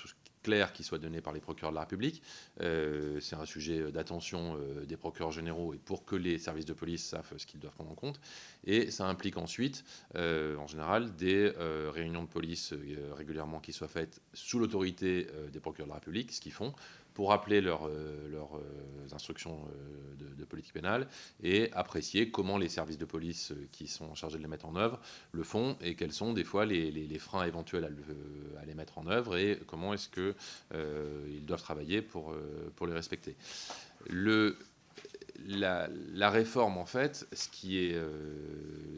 claires qui soient données par les procureurs de la République. Euh, c'est un sujet d'attention euh, des procureurs généraux et pour que les services de police savent ce qu'ils doivent prendre en compte. Et ça implique ensuite, en général, des réunions de police régulièrement qui soient faites sous l'autorité des procureurs de la République, ce qu'ils font, pour rappeler leurs leur, euh, instructions euh, de, politique pénale et apprécier comment les services de police euh, qui sont chargés de les mettre en œuvre le font et quels sont des fois les, les, freins éventuels à, les mettre en œuvre et comment est-ce qu'ils doivent travailler pour, pour les respecter. La, réforme, en fait, ce qui est, euh,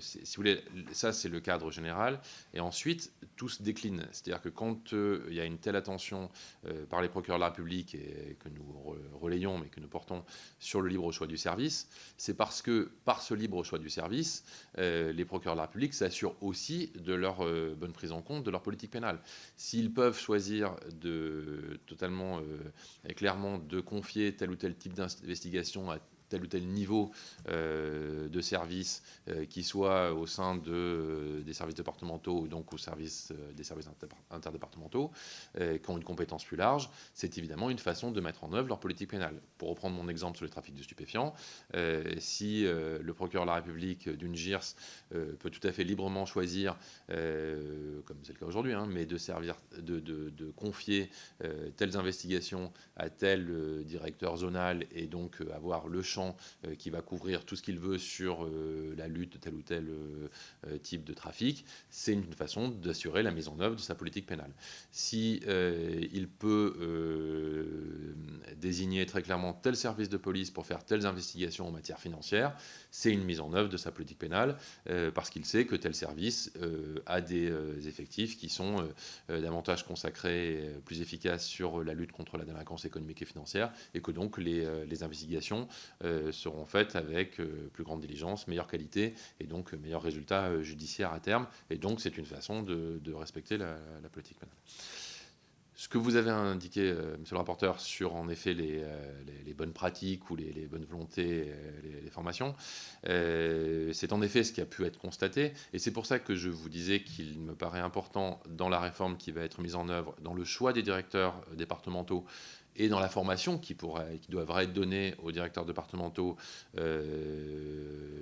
si vous voulez, ça c'est le cadre général, et ensuite tout se décline. C'est-à-dire que quand euh, il y a une telle attention euh, par les procureurs de la République que nous relayons, mais que nous portons sur le libre choix du service, c'est parce que par ce libre choix du service, les procureurs de la République s'assurent aussi de leur bonne prise en compte de leur politique pénale. S'ils peuvent choisir de totalement et clairement de confier tel ou tel type d'investigation à tel ou tel niveau euh, de service euh, qui soit au sein de, euh, des services départementaux ou donc au service, des services interdépartementaux qui ont une compétence plus large, c'est évidemment une façon de mettre en œuvre leur politique pénale. Pour reprendre mon exemple sur le trafic de stupéfiants, si le procureur de la République d'une GIRS peut tout à fait librement choisir, comme c'est le cas aujourd'hui, hein, mais de, servir, de, confier telles investigations à tel directeur zonal et donc avoir le champ euh, qui va couvrir tout ce qu'il veut sur euh, la lutte de tel ou tel euh, type de trafic, c'est une façon d'assurer la mise en œuvre de sa politique pénale. Si il peut désigner très clairement tel service de police pour faire telles investigations en matière financière, c'est une mise en œuvre de sa politique pénale parce qu'il sait que tel service a des effectifs qui sont davantage consacrés, plus efficaces sur la lutte contre la délinquance économique et financière et que donc les, investigations euh, seront faites avec euh, plus grande diligence, meilleure qualité et donc meilleur résultat euh, judiciaire à terme. Et donc c'est une façon de, respecter la, politique pénale. Ce que vous avez indiqué, monsieur le rapporteur, sur en effet les, bonnes pratiques ou les, bonnes volontés, les, formations, c'est en effet ce qui a pu être constaté. Et c'est pour ça que je vous disais qu'il me paraît important dans la réforme qui va être mise en œuvre, dans le choix des directeurs départementaux, et dans la formation qui, pourrait, qui devrait être donnée aux directeurs départementaux euh,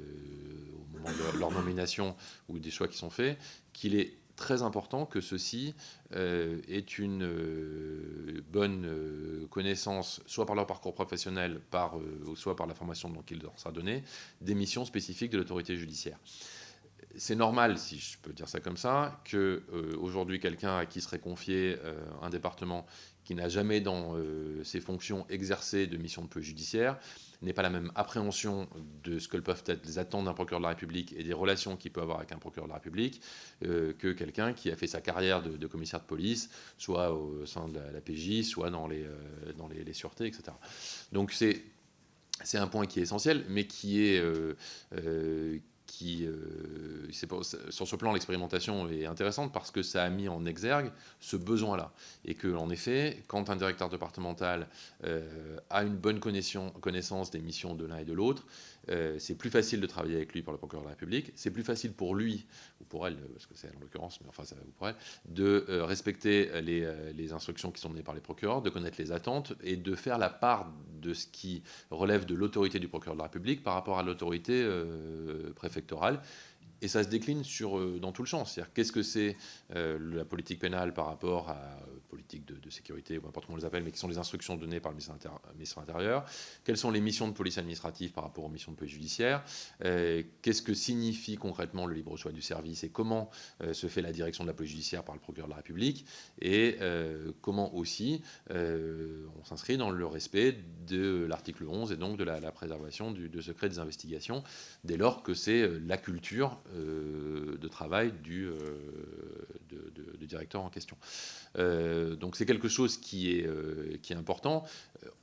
au moment de leur nomination ou des choix qui sont faits, qu'il est très important que ceux-ci euh, aient une euh, bonne connaissance, soit par leur parcours professionnel, par, soit par la formation dont il leur sera donné, des missions spécifiques de l'autorité judiciaire. C'est normal, si je peux dire ça comme ça, que aujourd'hui quelqu'un à qui serait confié un département qui n'a jamais dans euh, ses fonctions exercé de mission de police judiciaire, n'est pas la même appréhension de ce que peuvent être les attentes d'un procureur de la République et des relations qu'il peut avoir avec un procureur de la République euh, que quelqu'un qui a fait sa carrière de, commissaire de police, soit au sein de la, PJ, soit dans les, euh, dans les, sûretés, etc. Donc c'est c'est un point qui est essentiel, mais qui est, euh, sur ce plan, l'expérimentation est intéressante parce que ça a mis en exergue ce besoin-là. Et que, en effet, quand un directeur départemental euh, a une bonne connaissance des missions de l'un et de l'autre, euh, c'est plus facile de travailler avec lui pour le procureur de la République, c'est plus facile pour lui, ou pour elle, parce que c'est en l'occurrence, mais enfin, ça, ou pour elle, de respecter les, les, instructions qui sont données par les procureurs, de connaître les attentes et de faire la part de ce qui relève de l'autorité du procureur de la République par rapport à l'autorité préfectorale électorale et ça se décline sur, euh, dans tout le champ. C'est-à-dire qu'est-ce que c'est euh, la politique pénale par rapport à euh, politique de, sécurité, ou n'importe comment on les appelle, mais qui sont les instructions données par le ministre, intérieur. Quelles sont les missions de police administrative par rapport aux missions de police judiciaire? Qu'est-ce que signifie concrètement le libre choix du service? Et comment se fait la direction de la police judiciaire par le procureur de la République? Et comment aussi on s'inscrit dans le respect de l'article 11 et donc de la, préservation du de secret des investigations, dès lors que c'est la culture euh, de travail du, euh, directeur en question. Euh, donc c'est quelque chose qui est, important.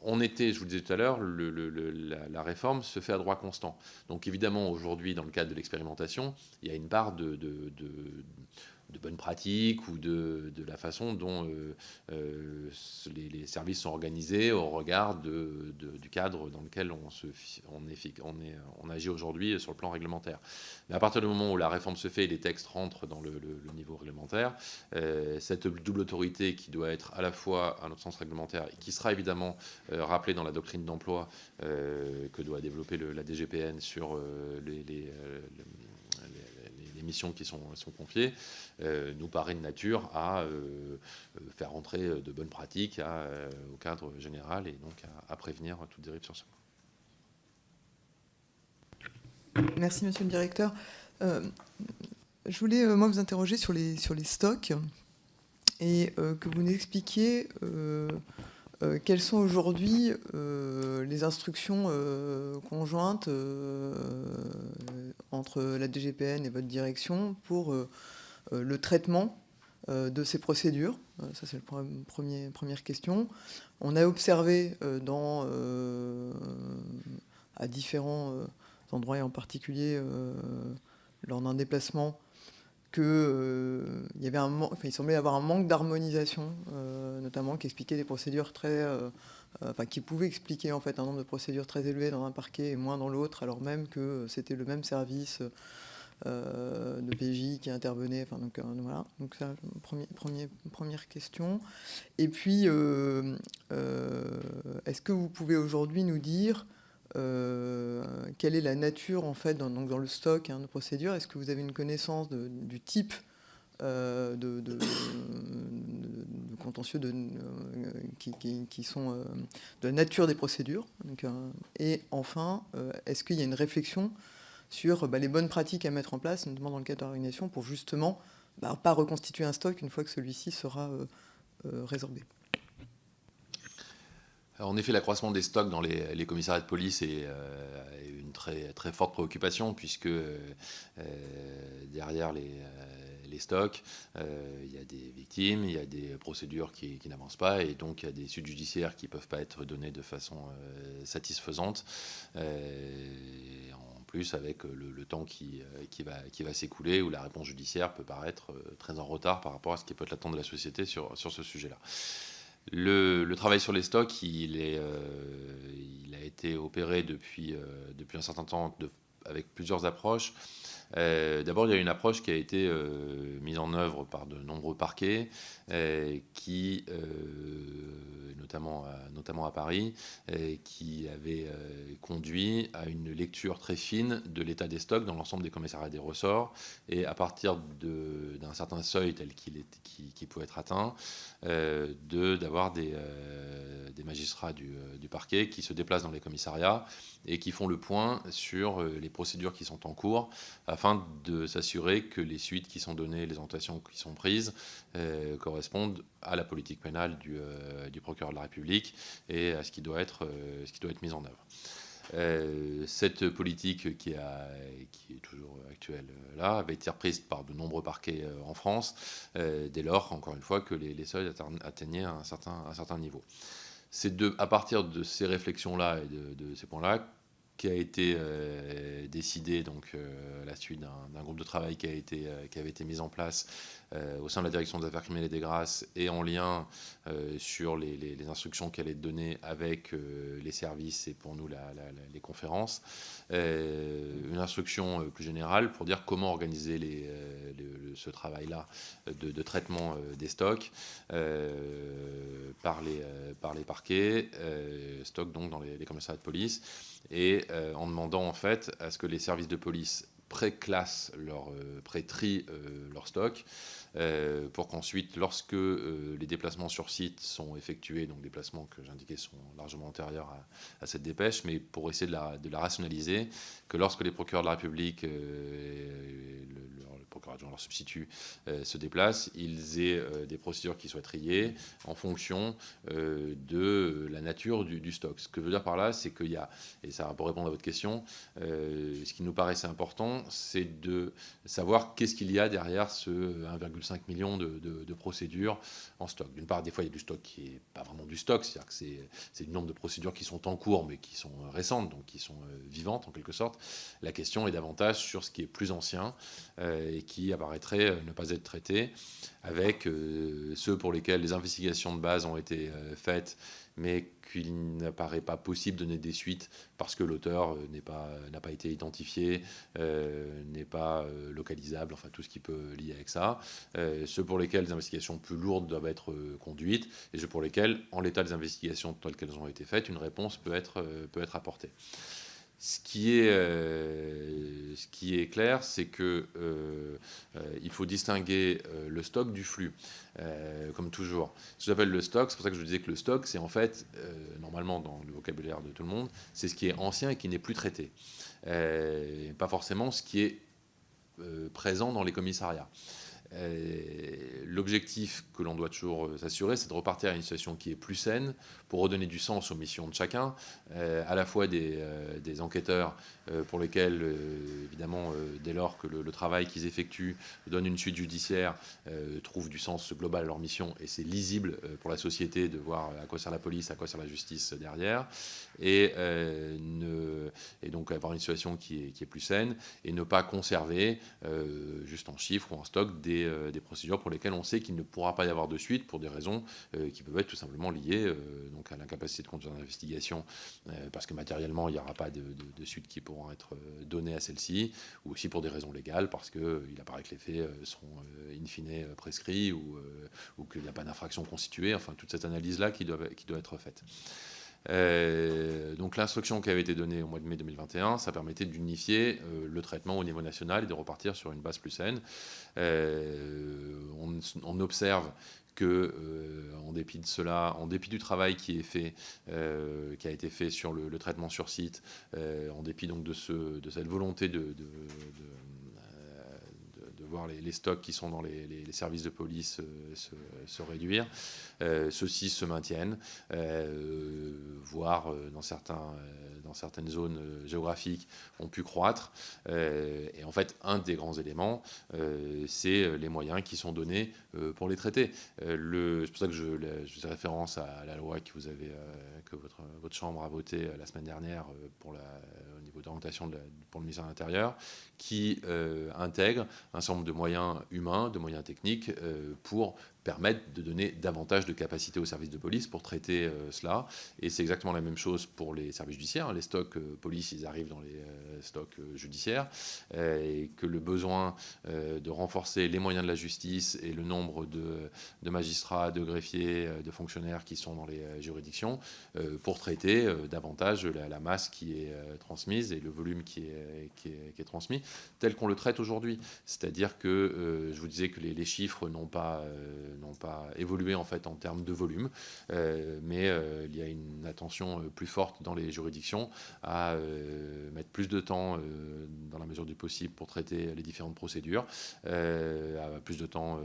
On était, je vous le disais tout à l'heure, la, réforme se fait à droit constant. Donc évidemment, aujourd'hui, dans le cadre de l'expérimentation, il y a une part de bonnes pratiques ou de, la façon dont euh, euh, les, services sont organisés au regard de, du cadre dans lequel on, se, on, agit aujourd'hui sur le plan réglementaire. Mais à partir du moment où la réforme se fait et les textes rentrent dans le, niveau réglementaire, euh, cette double autorité qui doit être à la fois à notre sens réglementaire et qui sera évidemment rappelée dans la doctrine d'emploi que doit développer la DGPN sur les les missions qui sont, confiées, euh, nous paraît de nature à euh, euh, faire entrer de bonnes pratiques au cadre général et donc à, prévenir toute dérive sur ce point. Merci, monsieur le directeur. je voulais, moi, vous interroger sur les, sur les stocks et que vous nous expliquiez euh, quelles sont aujourd'hui euh, les instructions euh, conjointes entre la DGPN et votre direction pour le traitement de ces procédures? Ça, c'est la première question. On a observé dans, à différents endroits, et en particulier lors d'un déplacement, qu'il euh, y avait un, enfin, il semblait y avoir un manque d'harmonisation, euh, notamment qui expliquait des procédures très, euh, enfin, qui pouvait expliquer en fait un nombre de procédures très élevé dans un parquet et moins dans l'autre, alors même que c'était le même service de PJ qui intervenait. Enfin, donc, voilà. Donc première question. Et puis, est-ce que vous pouvez aujourd'hui nous dire euh, quelle est la nature en fait dans, donc dans le stock hein, de procédures? Est-ce que vous avez une connaissance du type euh, de, contentieux de, euh, qui, sont de la nature des procédures? Et enfin, est-ce qu'il y a une réflexion sur bah, les bonnes pratiques à mettre en place, notamment dans le cadre de l'organisation, pour justement bah, pas reconstituer un stock une fois que celui-ci sera résorbé? En effet, l'accroissement des stocks dans les, commissariats de police est, euh, une très, très forte préoccupation, puisque euh, derrière les, stocks, euh, il y a des victimes, il y a des procédures qui, n'avancent pas, et donc il y a des suites judiciaires qui ne peuvent pas être données de façon satisfaisante. en plus, avec le, temps qui, qui va, qui va s'écouler, où la réponse judiciaire peut paraître très en retard par rapport à ce qui peut être l'attente de la société sur, sur ce sujet-là. Le, travail sur les stocks, il, euh, a été opéré depuis, euh, depuis un certain temps avec plusieurs approches. Euh, d'abord, il y a une approche qui a été mise en œuvre par de nombreux parquets, qui, notamment, à, notamment à Paris, qui avait conduit à une lecture très fine de l'état des stocks dans l'ensemble des commissariats des ressorts. Et à partir d'un certain seuil tel qu'il qui, pouvait être atteint, euh, d'avoir des, euh, des, magistrats du, euh, du, parquet qui se déplacent dans les commissariats et qui font le point sur les procédures qui sont en cours afin de s'assurer que les suites qui sont données, les orientations qui sont prises correspondent à la politique pénale du, procureur de la République et à ce qui doit être, mis en œuvre. Euh, cette politique qui, est toujours actuelle euh, là avait été reprise par de nombreux parquets euh, en France, dès lors, encore une fois, que les, seuils atteignaient un certain niveau. C'est à partir de ces réflexions-là et de, ces points-là qui a été euh, décidé donc à la suite d'un groupe de travail qui a été qui avait été mis en place euh, au sein de la direction des affaires criminelles et des grâces et en lien euh, sur les, instructions qu'elle est donnée avec euh, les services et pour nous les conférences. une instruction plus générale pour dire comment organiser les, ce travail-là de, traitement des stocks par, les, par les parquets, stocks donc dans les, les commissariats de police, et en demandant en fait à ce que les services de police pré-classent leur, pré-trient leur stock euh, pour qu'ensuite, lorsque euh, les déplacements sur site sont effectués, donc déplacements que j'indiquais sont largement antérieurs à, cette dépêche, mais pour essayer de la, rationaliser, que lorsque les procureurs de la République euh, et le, procureur adjoint leur substitut se déplacent, ils aient des procédures qui soient triées en fonction de la nature du, stock. Ce que je veux dire par là, c'est qu'il y a, et ça pour répondre à votre question, ce qui nous paraissait important, c'est de savoir qu'est-ce qu'il y a derrière ce 1,5 5 millions de, procédures en stock. D'une part, des fois, il y a du stock qui n'est pas vraiment du stock, c'est-à-dire que c'est le nombre de procédures qui sont en cours, mais qui sont récentes, donc qui sont euh, vivantes en quelque sorte. La question est davantage sur ce qui est plus ancien euh, et qui apparaîtrait euh, ne pas être traité, avec ceux pour lesquels les investigations de base ont été faites mais qu'il n'apparaît pas possible de donner des suites parce que l'auteur euh, n'a pas, pas été identifié, euh, n'est pas euh, localisable, enfin tout ce qui peut lier avec ça. ceux pour lesquels les investigations plus lourdes doivent être conduites et ceux pour lesquels, en l'état des investigations telles qu'elles ont été faites, une réponse peut être, peut être apportée. Ce qui est, ce qui est clair, c'est qu'il il faut distinguer le stock du flux. Euh, comme toujours. Ce que j'appelle le stock, c'est pour ça que je disais que le stock, c'est en fait, euh, normalement dans le vocabulaire de tout le monde, c'est ce qui est ancien et qui n'est plus traité. Euh, pas forcément ce qui est présent dans les commissariats. L'objectif que l'on doit toujours s'assurer, c'est de repartir à une situation qui est plus saine pour redonner du sens aux missions de chacun, à la fois des, des enquêteurs euh, pour lesquels, euh, évidemment, euh, dès lors que le, travail qu'ils effectuent donne une suite judiciaire, trouvent du sens global à leur mission et c'est lisible pour la société de voir à quoi sert la police, à quoi sert la justice derrière, et, donc avoir une situation qui est, plus saine et ne pas conserver, juste en chiffres ou en stock, des, procédures pour lesquelles on sait qu'il ne pourra pas y avoir de suite pour des raisons qui peuvent être tout simplement liées donc à l'incapacité de conduire l'investigation parce que matériellement il n'y aura pas de, de, de suite qui pourra être euh, donnés à celle-ci, ou aussi pour des raisons légales, parce qu'il euh, apparaît que les faits euh, sont in fine prescrits ou, qu'il n'y a pas d'infraction constituée, enfin toute cette analyse-là qui doit être faite. donc l'instruction qui avait été donnée au mois de mai 2021, ça permettait d'unifier le traitement au niveau national et de repartir sur une base plus saine. On, on, observe euh, en dépit de cela, en dépit du travail qui est fait, euh, qui a été fait sur le, traitement sur site, euh, en dépit donc de, ce, de cette volonté de, voir les, stocks qui sont dans les, services de police se, se, réduire, ceux-ci se maintiennent, voire dans certains dans certaines zones euh, géographiques ont pu croître. Euh, et en fait, un des grands éléments, euh, c'est les moyens qui sont donnés pour les traiter. c'est pour ça que je, faisais référence à la loi que, vous avez, que votre, votre Chambre a votée la semaine dernière pour la, au niveau d'orientation pour le ministère de l'Intérieur, qui intègre un certain de moyens humains, de moyens techniques pour permettre de donner davantage de capacité aux services de police pour traiter euh, cela. Et c'est exactement la même chose pour les services judiciaires. Les stocks euh, police, ils arrivent dans les euh, stocks judiciaires. et que le besoin de renforcer les moyens de la justice et le nombre de, magistrats, de greffiers, de fonctionnaires qui sont dans les juridictions pour traiter davantage la, masse qui est transmise et le volume qui est, transmis, tel qu'on le traite aujourd'hui. C'est-à-dire que je vous disais que les chiffres n'ont pas n'ont pas évolué en fait en termes de volume, euh, mais euh, il y a une attention euh, plus forte dans les juridictions à mettre plus de temps dans la mesure du possible pour traiter les différentes procédures, à plus de temps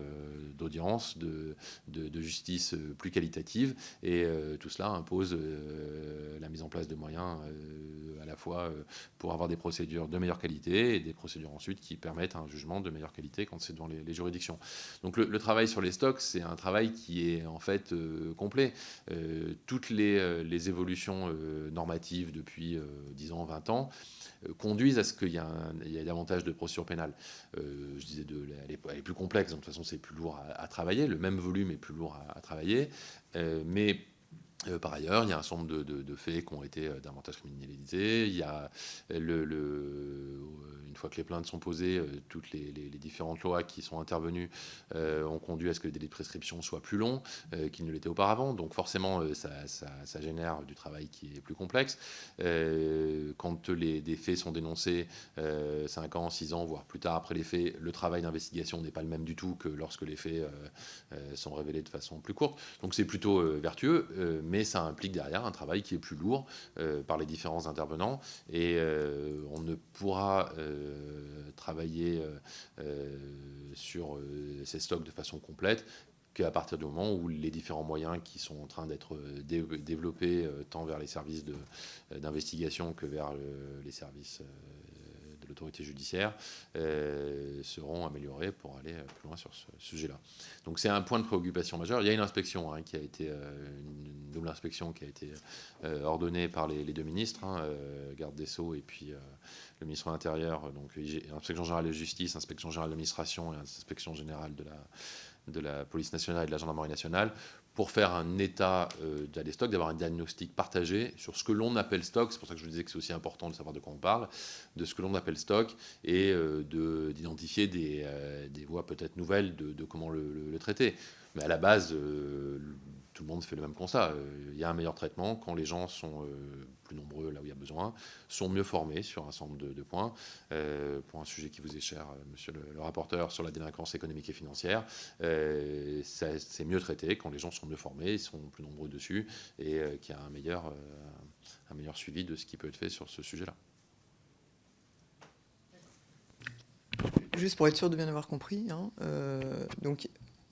d'audience, de, justice plus qualitative, et tout cela impose la mise en place de moyens à la fois pour avoir des procédures de meilleure qualité et des procédures ensuite qui permettent un jugement de meilleure qualité quand c'est devant les, juridictions. Donc le travail sur les stocks, c'est un travail qui est en fait complet. toutes les, les évolutions normatives depuis 10 ans, 20 ans, conduisent à ce qu'il y, ait davantage de procédures pénales. je disais, de, elle, est, plus complexe, de toute façon c'est plus lourd à, travailler, le même volume est plus lourd à, travailler, mais par ailleurs, il y a un certain nombre de, faits qui ont été davantage criminalisés. Il y a le, une fois que les plaintes sont posées, euh, toutes les, différentes lois qui sont intervenues euh, ont conduit à ce que les délais de prescription soient plus longs euh, qu'ils ne l'étaient auparavant. Donc forcément, ça, génère du travail qui est plus complexe. quand les, des faits sont dénoncés 5 ans, 6 ans, voire plus tard après les faits, le travail d'investigation n'est pas le même du tout que lorsque les faits sont révélés de façon plus courte. Donc c'est plutôt vertueux, mais ça implique derrière un travail qui est plus lourd par les différents intervenants. Et on ne pourra euh, travailler euh, euh, sur ces stocks de façon complète qu'à partir du moment où les différents moyens qui sont en train d'être développés tant vers les services d'investigation que vers les services l'autorité judiciaire seront améliorés pour aller plus loin sur ce sujet-là. Donc c'est un point de préoccupation majeur. Il y a une inspection hein, qui a été une double inspection qui a été ordonnée par les, deux ministres, hein, garde des sceaux et puis le ministre de l'Intérieur, donc inspection générale de justice, inspection générale de l'administration et inspection générale de la police nationale et de la gendarmerie nationale, pour faire un état euh, des stocks, d'avoir un diagnostic partagé sur ce que l'on appelle stock, c'est pour ça que je vous disais que c'est aussi important de savoir de quoi on parle, de ce que l'on appelle stock, et euh, d'identifier des, euh, des, voies peut-être nouvelles de, comment le, le, traiter. Mais à la base, euh, tout le monde fait le même constat. Euh, il y a un meilleur traitement quand les gens sont euh, plus nombreux là où il y a besoin, sont mieux formés sur un certain nombre de, points. Euh, pour un sujet qui vous est cher, monsieur le, rapporteur, sur la délinquance économique et financière, c'est mieux traité quand les gens sont mieux formés, sont plus nombreux dessus et qu'il y a un meilleur, un meilleur suivi de ce qui peut être fait sur ce sujet-là. Juste pour être sûr de bien avoir compris, hein, donc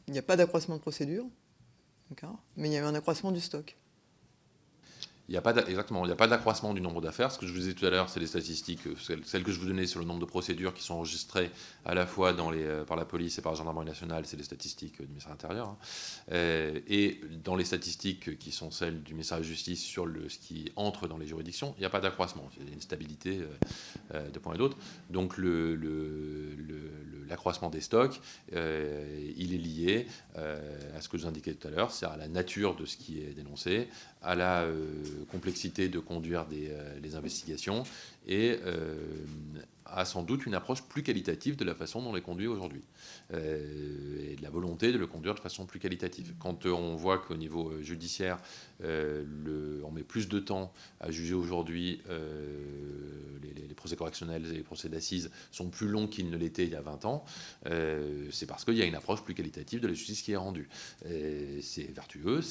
il n'y a pas d'accroissement de procédure, mais il y a eu un accroissement du stock. Il n'y a pas exactement, il n'y a pas d'accroissement du nombre d'affaires. Ce que je vous disais tout à l'heure, c'est les statistiques, euh, celles, que je vous donnais sur le nombre de procédures qui sont enregistrées à la fois dans les, euh, par la police et par la gendarmerie nationale, c'est les statistiques euh, du ministère de l'Intérieur. Hein. et dans les statistiques qui sont celles du ministère de la Justice sur le, ce qui entre dans les juridictions, il n'y a pas d'accroissement. Il y a une stabilité de point et d'autre. Donc le, l'accroissement des stocks, il est lié à ce que je vous indiquais tout à l'heure, c'est à la nature de ce qui est dénoncé, à la complexité de conduire des, euh, investigations. Et euh, a sans doute une approche plus qualitative de la façon dont on les conduit aujourd'hui euh, et de la volonté de le conduire de façon plus qualitative. Quand on voit qu'au niveau judiciaire, le, on met plus de temps à juger aujourd'hui, les, procès correctionnels et les procès d'assises sont plus longs qu'ils ne l'étaient il y a 20 ans, c'est parce qu'il y a une approche plus qualitative de la justice qui est rendue. C'est vertueux,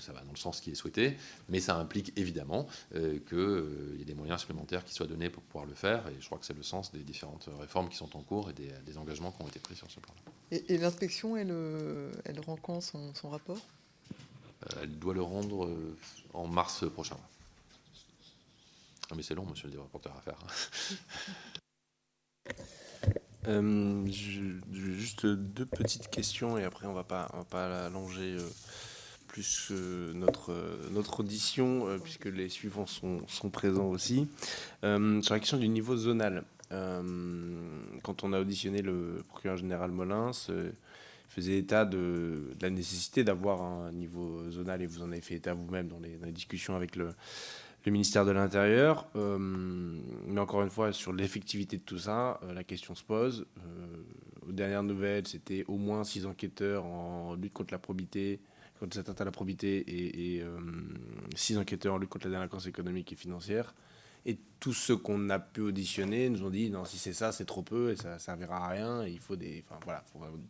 ça va dans le sens qui est souhaité, mais ça implique évidemment euh, qu'il euh, y ait des moyens supplémentaires qui soient donnés pour pouvoir le faire, et je crois que c'est le sens des différentes réformes qui sont en cours et des, engagements qui ont été pris sur ce plan. Et, l'inspection, elle, euh, elle rend quand son, rapport? Elle doit le rendre en mars prochain. Ah, mais c'est long, monsieur le rapporteur, à faire. juste deux petites questions et après on va pas, va pas allonger plus notre, notre audition, euh, puisque les suivants sont, présents aussi. Euh, sur la question du niveau zonal, euh, quand on a auditionné le procureur général Molins, faisait état de, la nécessité d'avoir un niveau zonal, et vous en avez fait état vous-même dans les, discussions avec le, le ministère de l'Intérieur. mais encore une fois, sur l'effectivité de tout ça, la question se pose. aux dernières nouvelles, c'était au moins six enquêteurs en lutte contre la probité, contre cette atteinte à la probité et, euh, six enquêteurs en lutte contre la délinquance économique et financière. Et tous ceux qu'on a pu auditionner nous ont dit non, si c'est ça, c'est trop peu et ça ne servira à rien. Il faut des, enfin, voilà,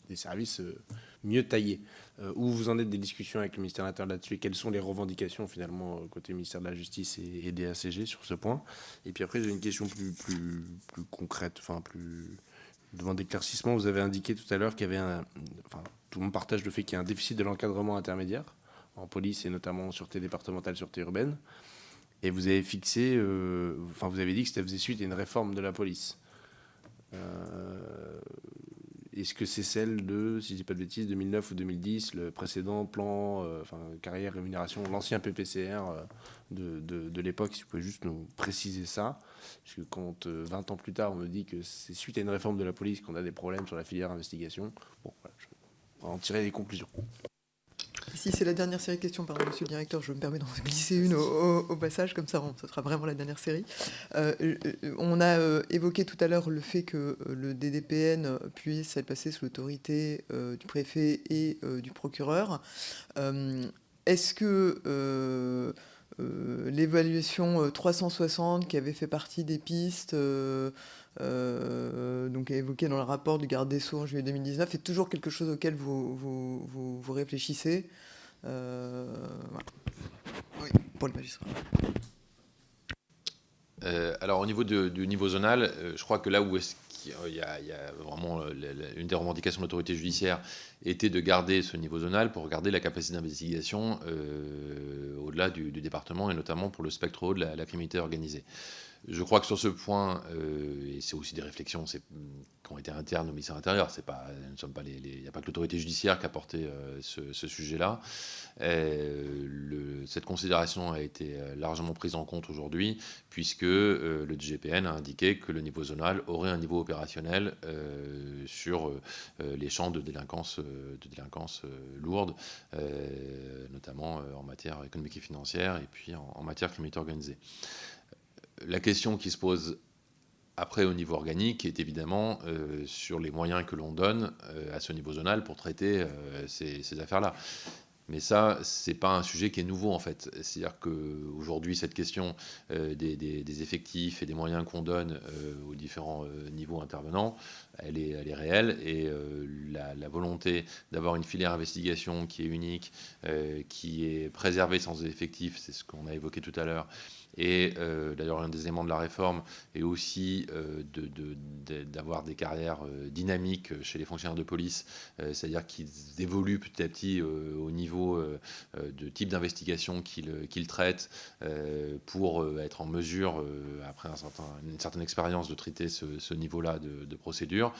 des services euh, mieux taillés. Euh, où vous en êtes des discussions avec le ministère de l'Intérieur là-dessus et quelles sont les revendications finalement côté ministère de la Justice et, des ACG sur ce point? Et puis après, j'ai une question plus, plus, plus concrète, enfin plus devant d'éclaircissement. Vous avez indiqué tout à l'heure qu'il y avait un, tout le monde partage le fait qu'il y a un déficit de l'encadrement intermédiaire en police et notamment en sûreté départementale, sûreté urbaine. Et vous avez fixé, euh, enfin vous avez dit que ça faisait suite à une réforme de la police. Euh, est-ce que c'est celle de, si je dis pas de bêtises, 2009 ou 2010, le précédent plan, enfin, carrière, rémunération, l'ancien PPCR de, de, l'époque, si vous pouvez juste nous préciser ça? Parce que quand 20 ans plus tard, on me dit que c'est suite à une réforme de la police qu'on a des problèmes sur la filière investigation, bon, voilà, on en tirer des conclusions. Si c'est la dernière série de questions, pardon, monsieur le directeur, je me permets d'en glisser une au, passage, comme ça, ce sera vraiment la dernière série. Euh, euh, on a euh, évoqué tout à l'heure le fait que le DDPN puisse être passé sous l'autorité du préfet et du procureur. Est-ce que l'évaluation 360 qui avait fait partie des pistes euh, donc évoqué dans le rapport du garde des Sceaux en juillet 2019, est toujours quelque chose auquel vous, réfléchissez. Euh, oui, pour le magistrat. Euh, alors au niveau du niveau zonal, je crois que là où il y, a, vraiment une des revendications de l'autorité judiciaire était de garder ce niveau zonal pour garder la capacité d'investigation au-delà du, département et notamment pour le spectre haut de la criminalité organisée. Je crois que sur ce point, euh, et c'est aussi des réflexions qui ont été internes au ministère intérieur, c'est pas, nous sommes pas il n'y a pas que l'autorité judiciaire qui a porté euh, ce, sujet-là. Euh, cette considération a été largement prise en compte aujourd'hui, puisque le DGPN a indiqué que le niveau zonal aurait un niveau opérationnel sur les champs de délinquance, de délinquance lourde, notamment en matière économique et financière, et puis en, en matière criminalité organisée la question qui se pose après au niveau organique est évidemment euh, sur les moyens que l'on donne euh, à ce niveau zonal pour traiter euh, ces, affaires-là. Mais ça, ce n'est pas un sujet qui est nouveau en fait. C'est-à-dire qu'aujourd'hui, cette question des, effectifs et des moyens qu'on donne aux différents niveaux intervenants, elle est, elle est réelle. Et la, la, volonté d'avoir une filière investigation qui est unique, qui est préservée sans effectifs, c'est ce qu'on a évoqué tout à l'heure, et euh, d'ailleurs, un des éléments de la réforme est aussi euh, d'avoir des carrières euh, dynamiques chez les fonctionnaires de police, c'est-à-dire qu'ils évoluent petit à petit au niveau de type d'investigation qu'ils traitent pour être en mesure, après une certaine expérience, de traiter ce, niveau-là de, de procédure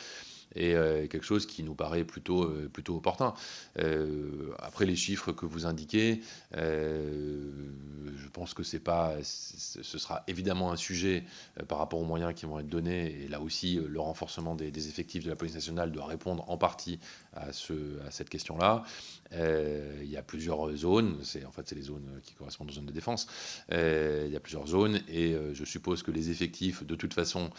et euh, quelque chose qui nous paraît plutôt, euh, plutôt opportun. Euh, après les chiffres que vous indiquez, je pense que c'est pas, ce sera évidemment un sujet par rapport aux moyens qui vont être donnés, et là aussi le renforcement des, effectifs de la police nationale doit répondre en partie à, ce, à cette question-là. Il y a plusieurs zones, c'est en fait c'est les zones qui correspondent aux zones de défense. il y a plusieurs zones et je suppose que les effectifs de toute façon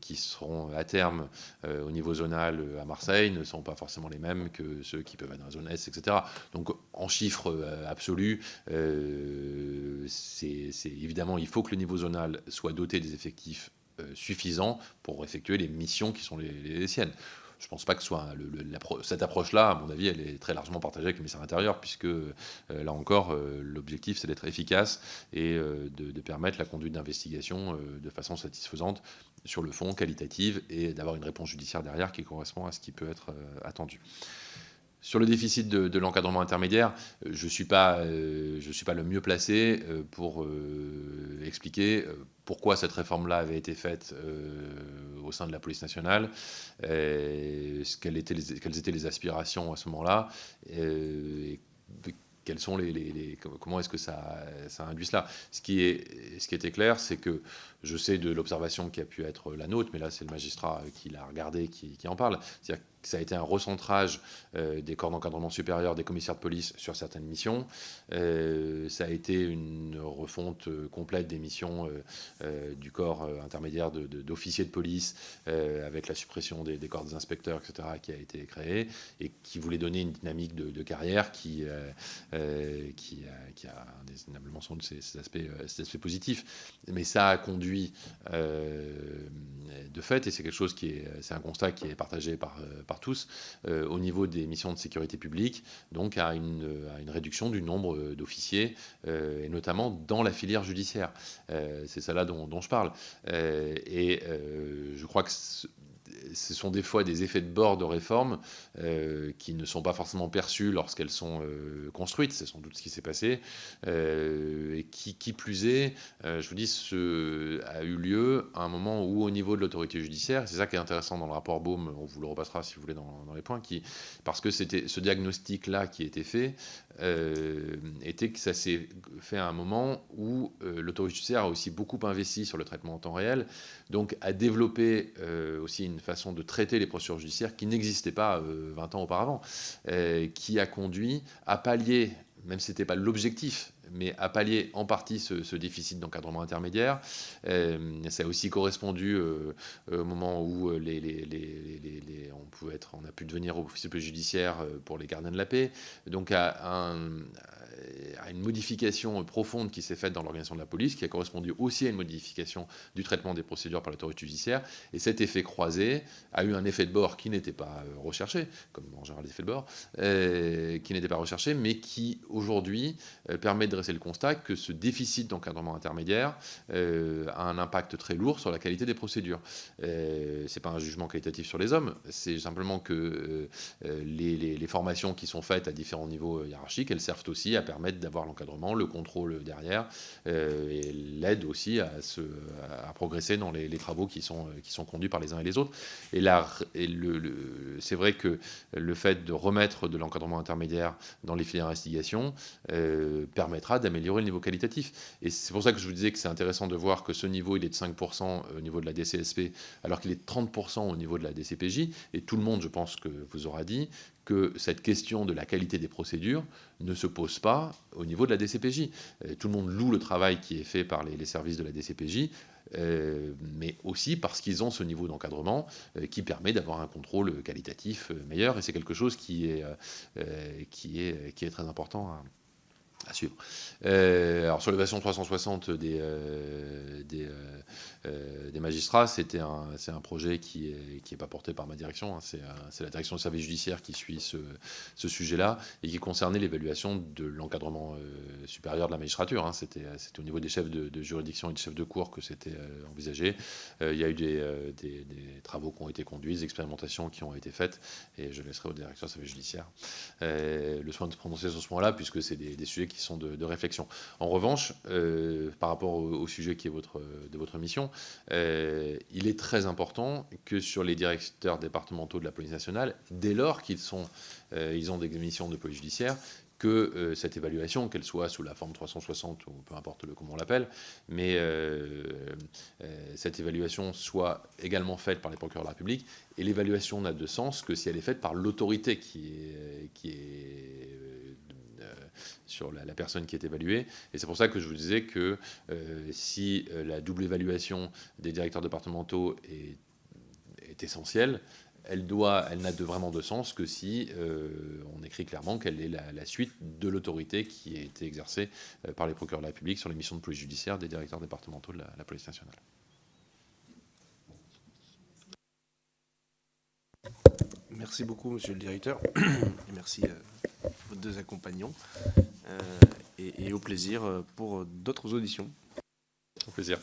qui seront à terme euh, au niveau zonal euh, à Marseille ne sont pas forcément les mêmes que ceux qui peuvent être dans la zone Est, etc. Donc en chiffres euh, absolus, c'est évidemment, il faut que le niveau zonal soit doté des effectifs suffisants pour effectuer les missions qui sont les, siennes je ne pense pas que cette approche-là, à mon avis, elle est très largement partagée avec le ministère de l'Intérieur, puisque là encore, l'objectif, c'est d'être efficace et de, permettre la conduite d'investigation de façon satisfaisante sur le fond, qualitative, et d'avoir une réponse judiciaire derrière qui correspond à ce qui peut être euh, attendu. Sur le déficit de, l'encadrement intermédiaire, euh, je ne suis, pas, euh, suis pas le mieux placé pour expliquer pourquoi cette réforme-là avait été faite au sein de la police nationale, quelles, étaient les, aspirations à ce moment-là, quels sont les, comment est-ce que ça, induit cela. Ce qui était clair, c'est que je sais de l'observation qui a pu être la nôtre, mais là c'est le magistrat qui l'a regardé qui, en parle. C'est-à-dire ça a été un recentrage euh, des corps d'encadrement supérieur des commissaires de police sur certaines missions. Euh, ça a été une refonte euh, complète des missions du corps intermédiaire d'officiers de, police avec la suppression des, corps des inspecteurs, etc., qui a été créée et qui voulait donner une dynamique de, carrière qui, qui, qui, a indéniablement sans doute ses, aspects, ses, aspects, positifs. Mais ça a conduit de fait, et c'est quelque chose qui est, c'est un constat qui est partagé par par tous euh, au niveau des missions de sécurité publique, donc à une, une réduction du nombre euh, d'officiers, euh, et notamment dans la filière judiciaire. c'est ça là dont, je parle. et je crois que ce sont des fois des effets de bord de réforme qui ne sont pas forcément perçus lorsqu'elles sont construites. C'est sans doute ce qui s'est passé. et qui, qui, plus est, je vous dis, ce a eu lieu à un moment où, au niveau de l'autorité judiciaire, c'est ça qui est intéressant dans le rapport Baume, on vous le repassera si vous voulez dans, dans les points, qui, parce que c'était ce diagnostic-là qui était fait, euh, était que ça s'est fait à un moment où euh, l'autorité judiciaire a aussi beaucoup investi sur le traitement en temps réel, donc a développé euh, aussi une façon de traiter les procédures judiciaires qui n'existait pas 20 ans auparavant, qui a conduit à pallier, même si ce n'était pas l'objectif, mais à pallier en partie ce, déficit d'encadrement intermédiaire. ça a aussi correspondu au moment où être, on a pu devenir officier judiciaire pour les gardiens de la paix. Donc à un, à une modification profonde qui s'est faite dans l'organisation de la police, qui a correspondu aussi à une modification du traitement des procédures par l'autorité judiciaire. Et cet effet croisé a eu un effet de bord qui n'était pas euh, recherché, comme en général l'effet de bord, euh, qui n'était pas recherché, mais qui aujourd'hui euh, permet de dresser le constat que ce déficit d'encadrement intermédiaire a un impact très lourd sur la qualité des procédures. Ce n'est pas un jugement qualitatif sur les hommes, c'est simplement que les, les formations qui sont faites à différents niveaux hiérarchiques, elles servent aussi à permettre d'avoir l'encadrement, le contrôle derrière, euh, et l'aide aussi à, se, à progresser dans les, travaux qui sont, qui sont conduits par les uns et les autres. Et là, c'est vrai que le fait de remettre de l'encadrement intermédiaire dans les filières d'investigation euh, permettra d'améliorer le niveau qualitatif. Et c'est pour ça que je vous disais que c'est intéressant de voir que ce niveau, il est de 5% au niveau de la DCSP, alors qu'il est de 30% au niveau de la DCPJ. Et tout le monde, je pense que vous aura dit que cette question de la qualité des procédures ne se pose pas au niveau de la DCPJ. Euh, tout le monde loue le travail qui est fait par les, services de la DCPJ, euh, mais aussi parce qu'ils ont ce niveau d'encadrement euh, qui permet d'avoir un contrôle qualitatif meilleur, et c'est quelque chose qui est, qui, est, qui est très important à, à suivre. alors sur l'évasion 360 des, des, euh, des magistrats, c'était un, c'est un projet qui n'est qui est pas porté par ma direction, hein. c'est, c'est la direction du service judiciaire qui suit ce, ce, sujet-là et qui concernait l'évaluation de l'encadrement euh, supérieur de la magistrature. Hein. C'était, c'était au niveau des chefs de, juridiction et des chefs de cour que c'était euh, envisagé. il y a eu des, des, travaux qui ont été conduits, des expérimentations qui ont été faites et je laisserai au directeur du service judiciaire le soin de se prononcer sur ce point-là puisque c'est des, sujets qui sont de, réflexion. En revanche, par rapport au, au, sujet qui est votre, de votre mission, euh, il est très important que sur les directeurs départementaux de la police nationale, dès lors qu'ils euh, ont des missions de police judiciaire, que euh, cette évaluation, qu'elle soit sous la forme 360 ou peu importe comment on l'appelle, mais cette évaluation soit également faite par les procureurs de la République. Et l'évaluation n'a de sens que si elle est faite par l'autorité qui est, sur la, personne qui est évaluée. Et c'est pour ça que je vous disais que euh, si euh, la double évaluation des directeurs départementaux est, essentielle, elle doit, elle n'a de vraiment de sens que si euh, on écrit clairement qu'elle est la, suite de l'autorité qui a été exercée par les procureurs de la République sur les missions de police judiciaire des directeurs départementaux de la, police nationale. Merci beaucoup, monsieur le directeur, et merci à vos deux accompagnants. Euh, et, au plaisir pour d'autres auditions. Au plaisir.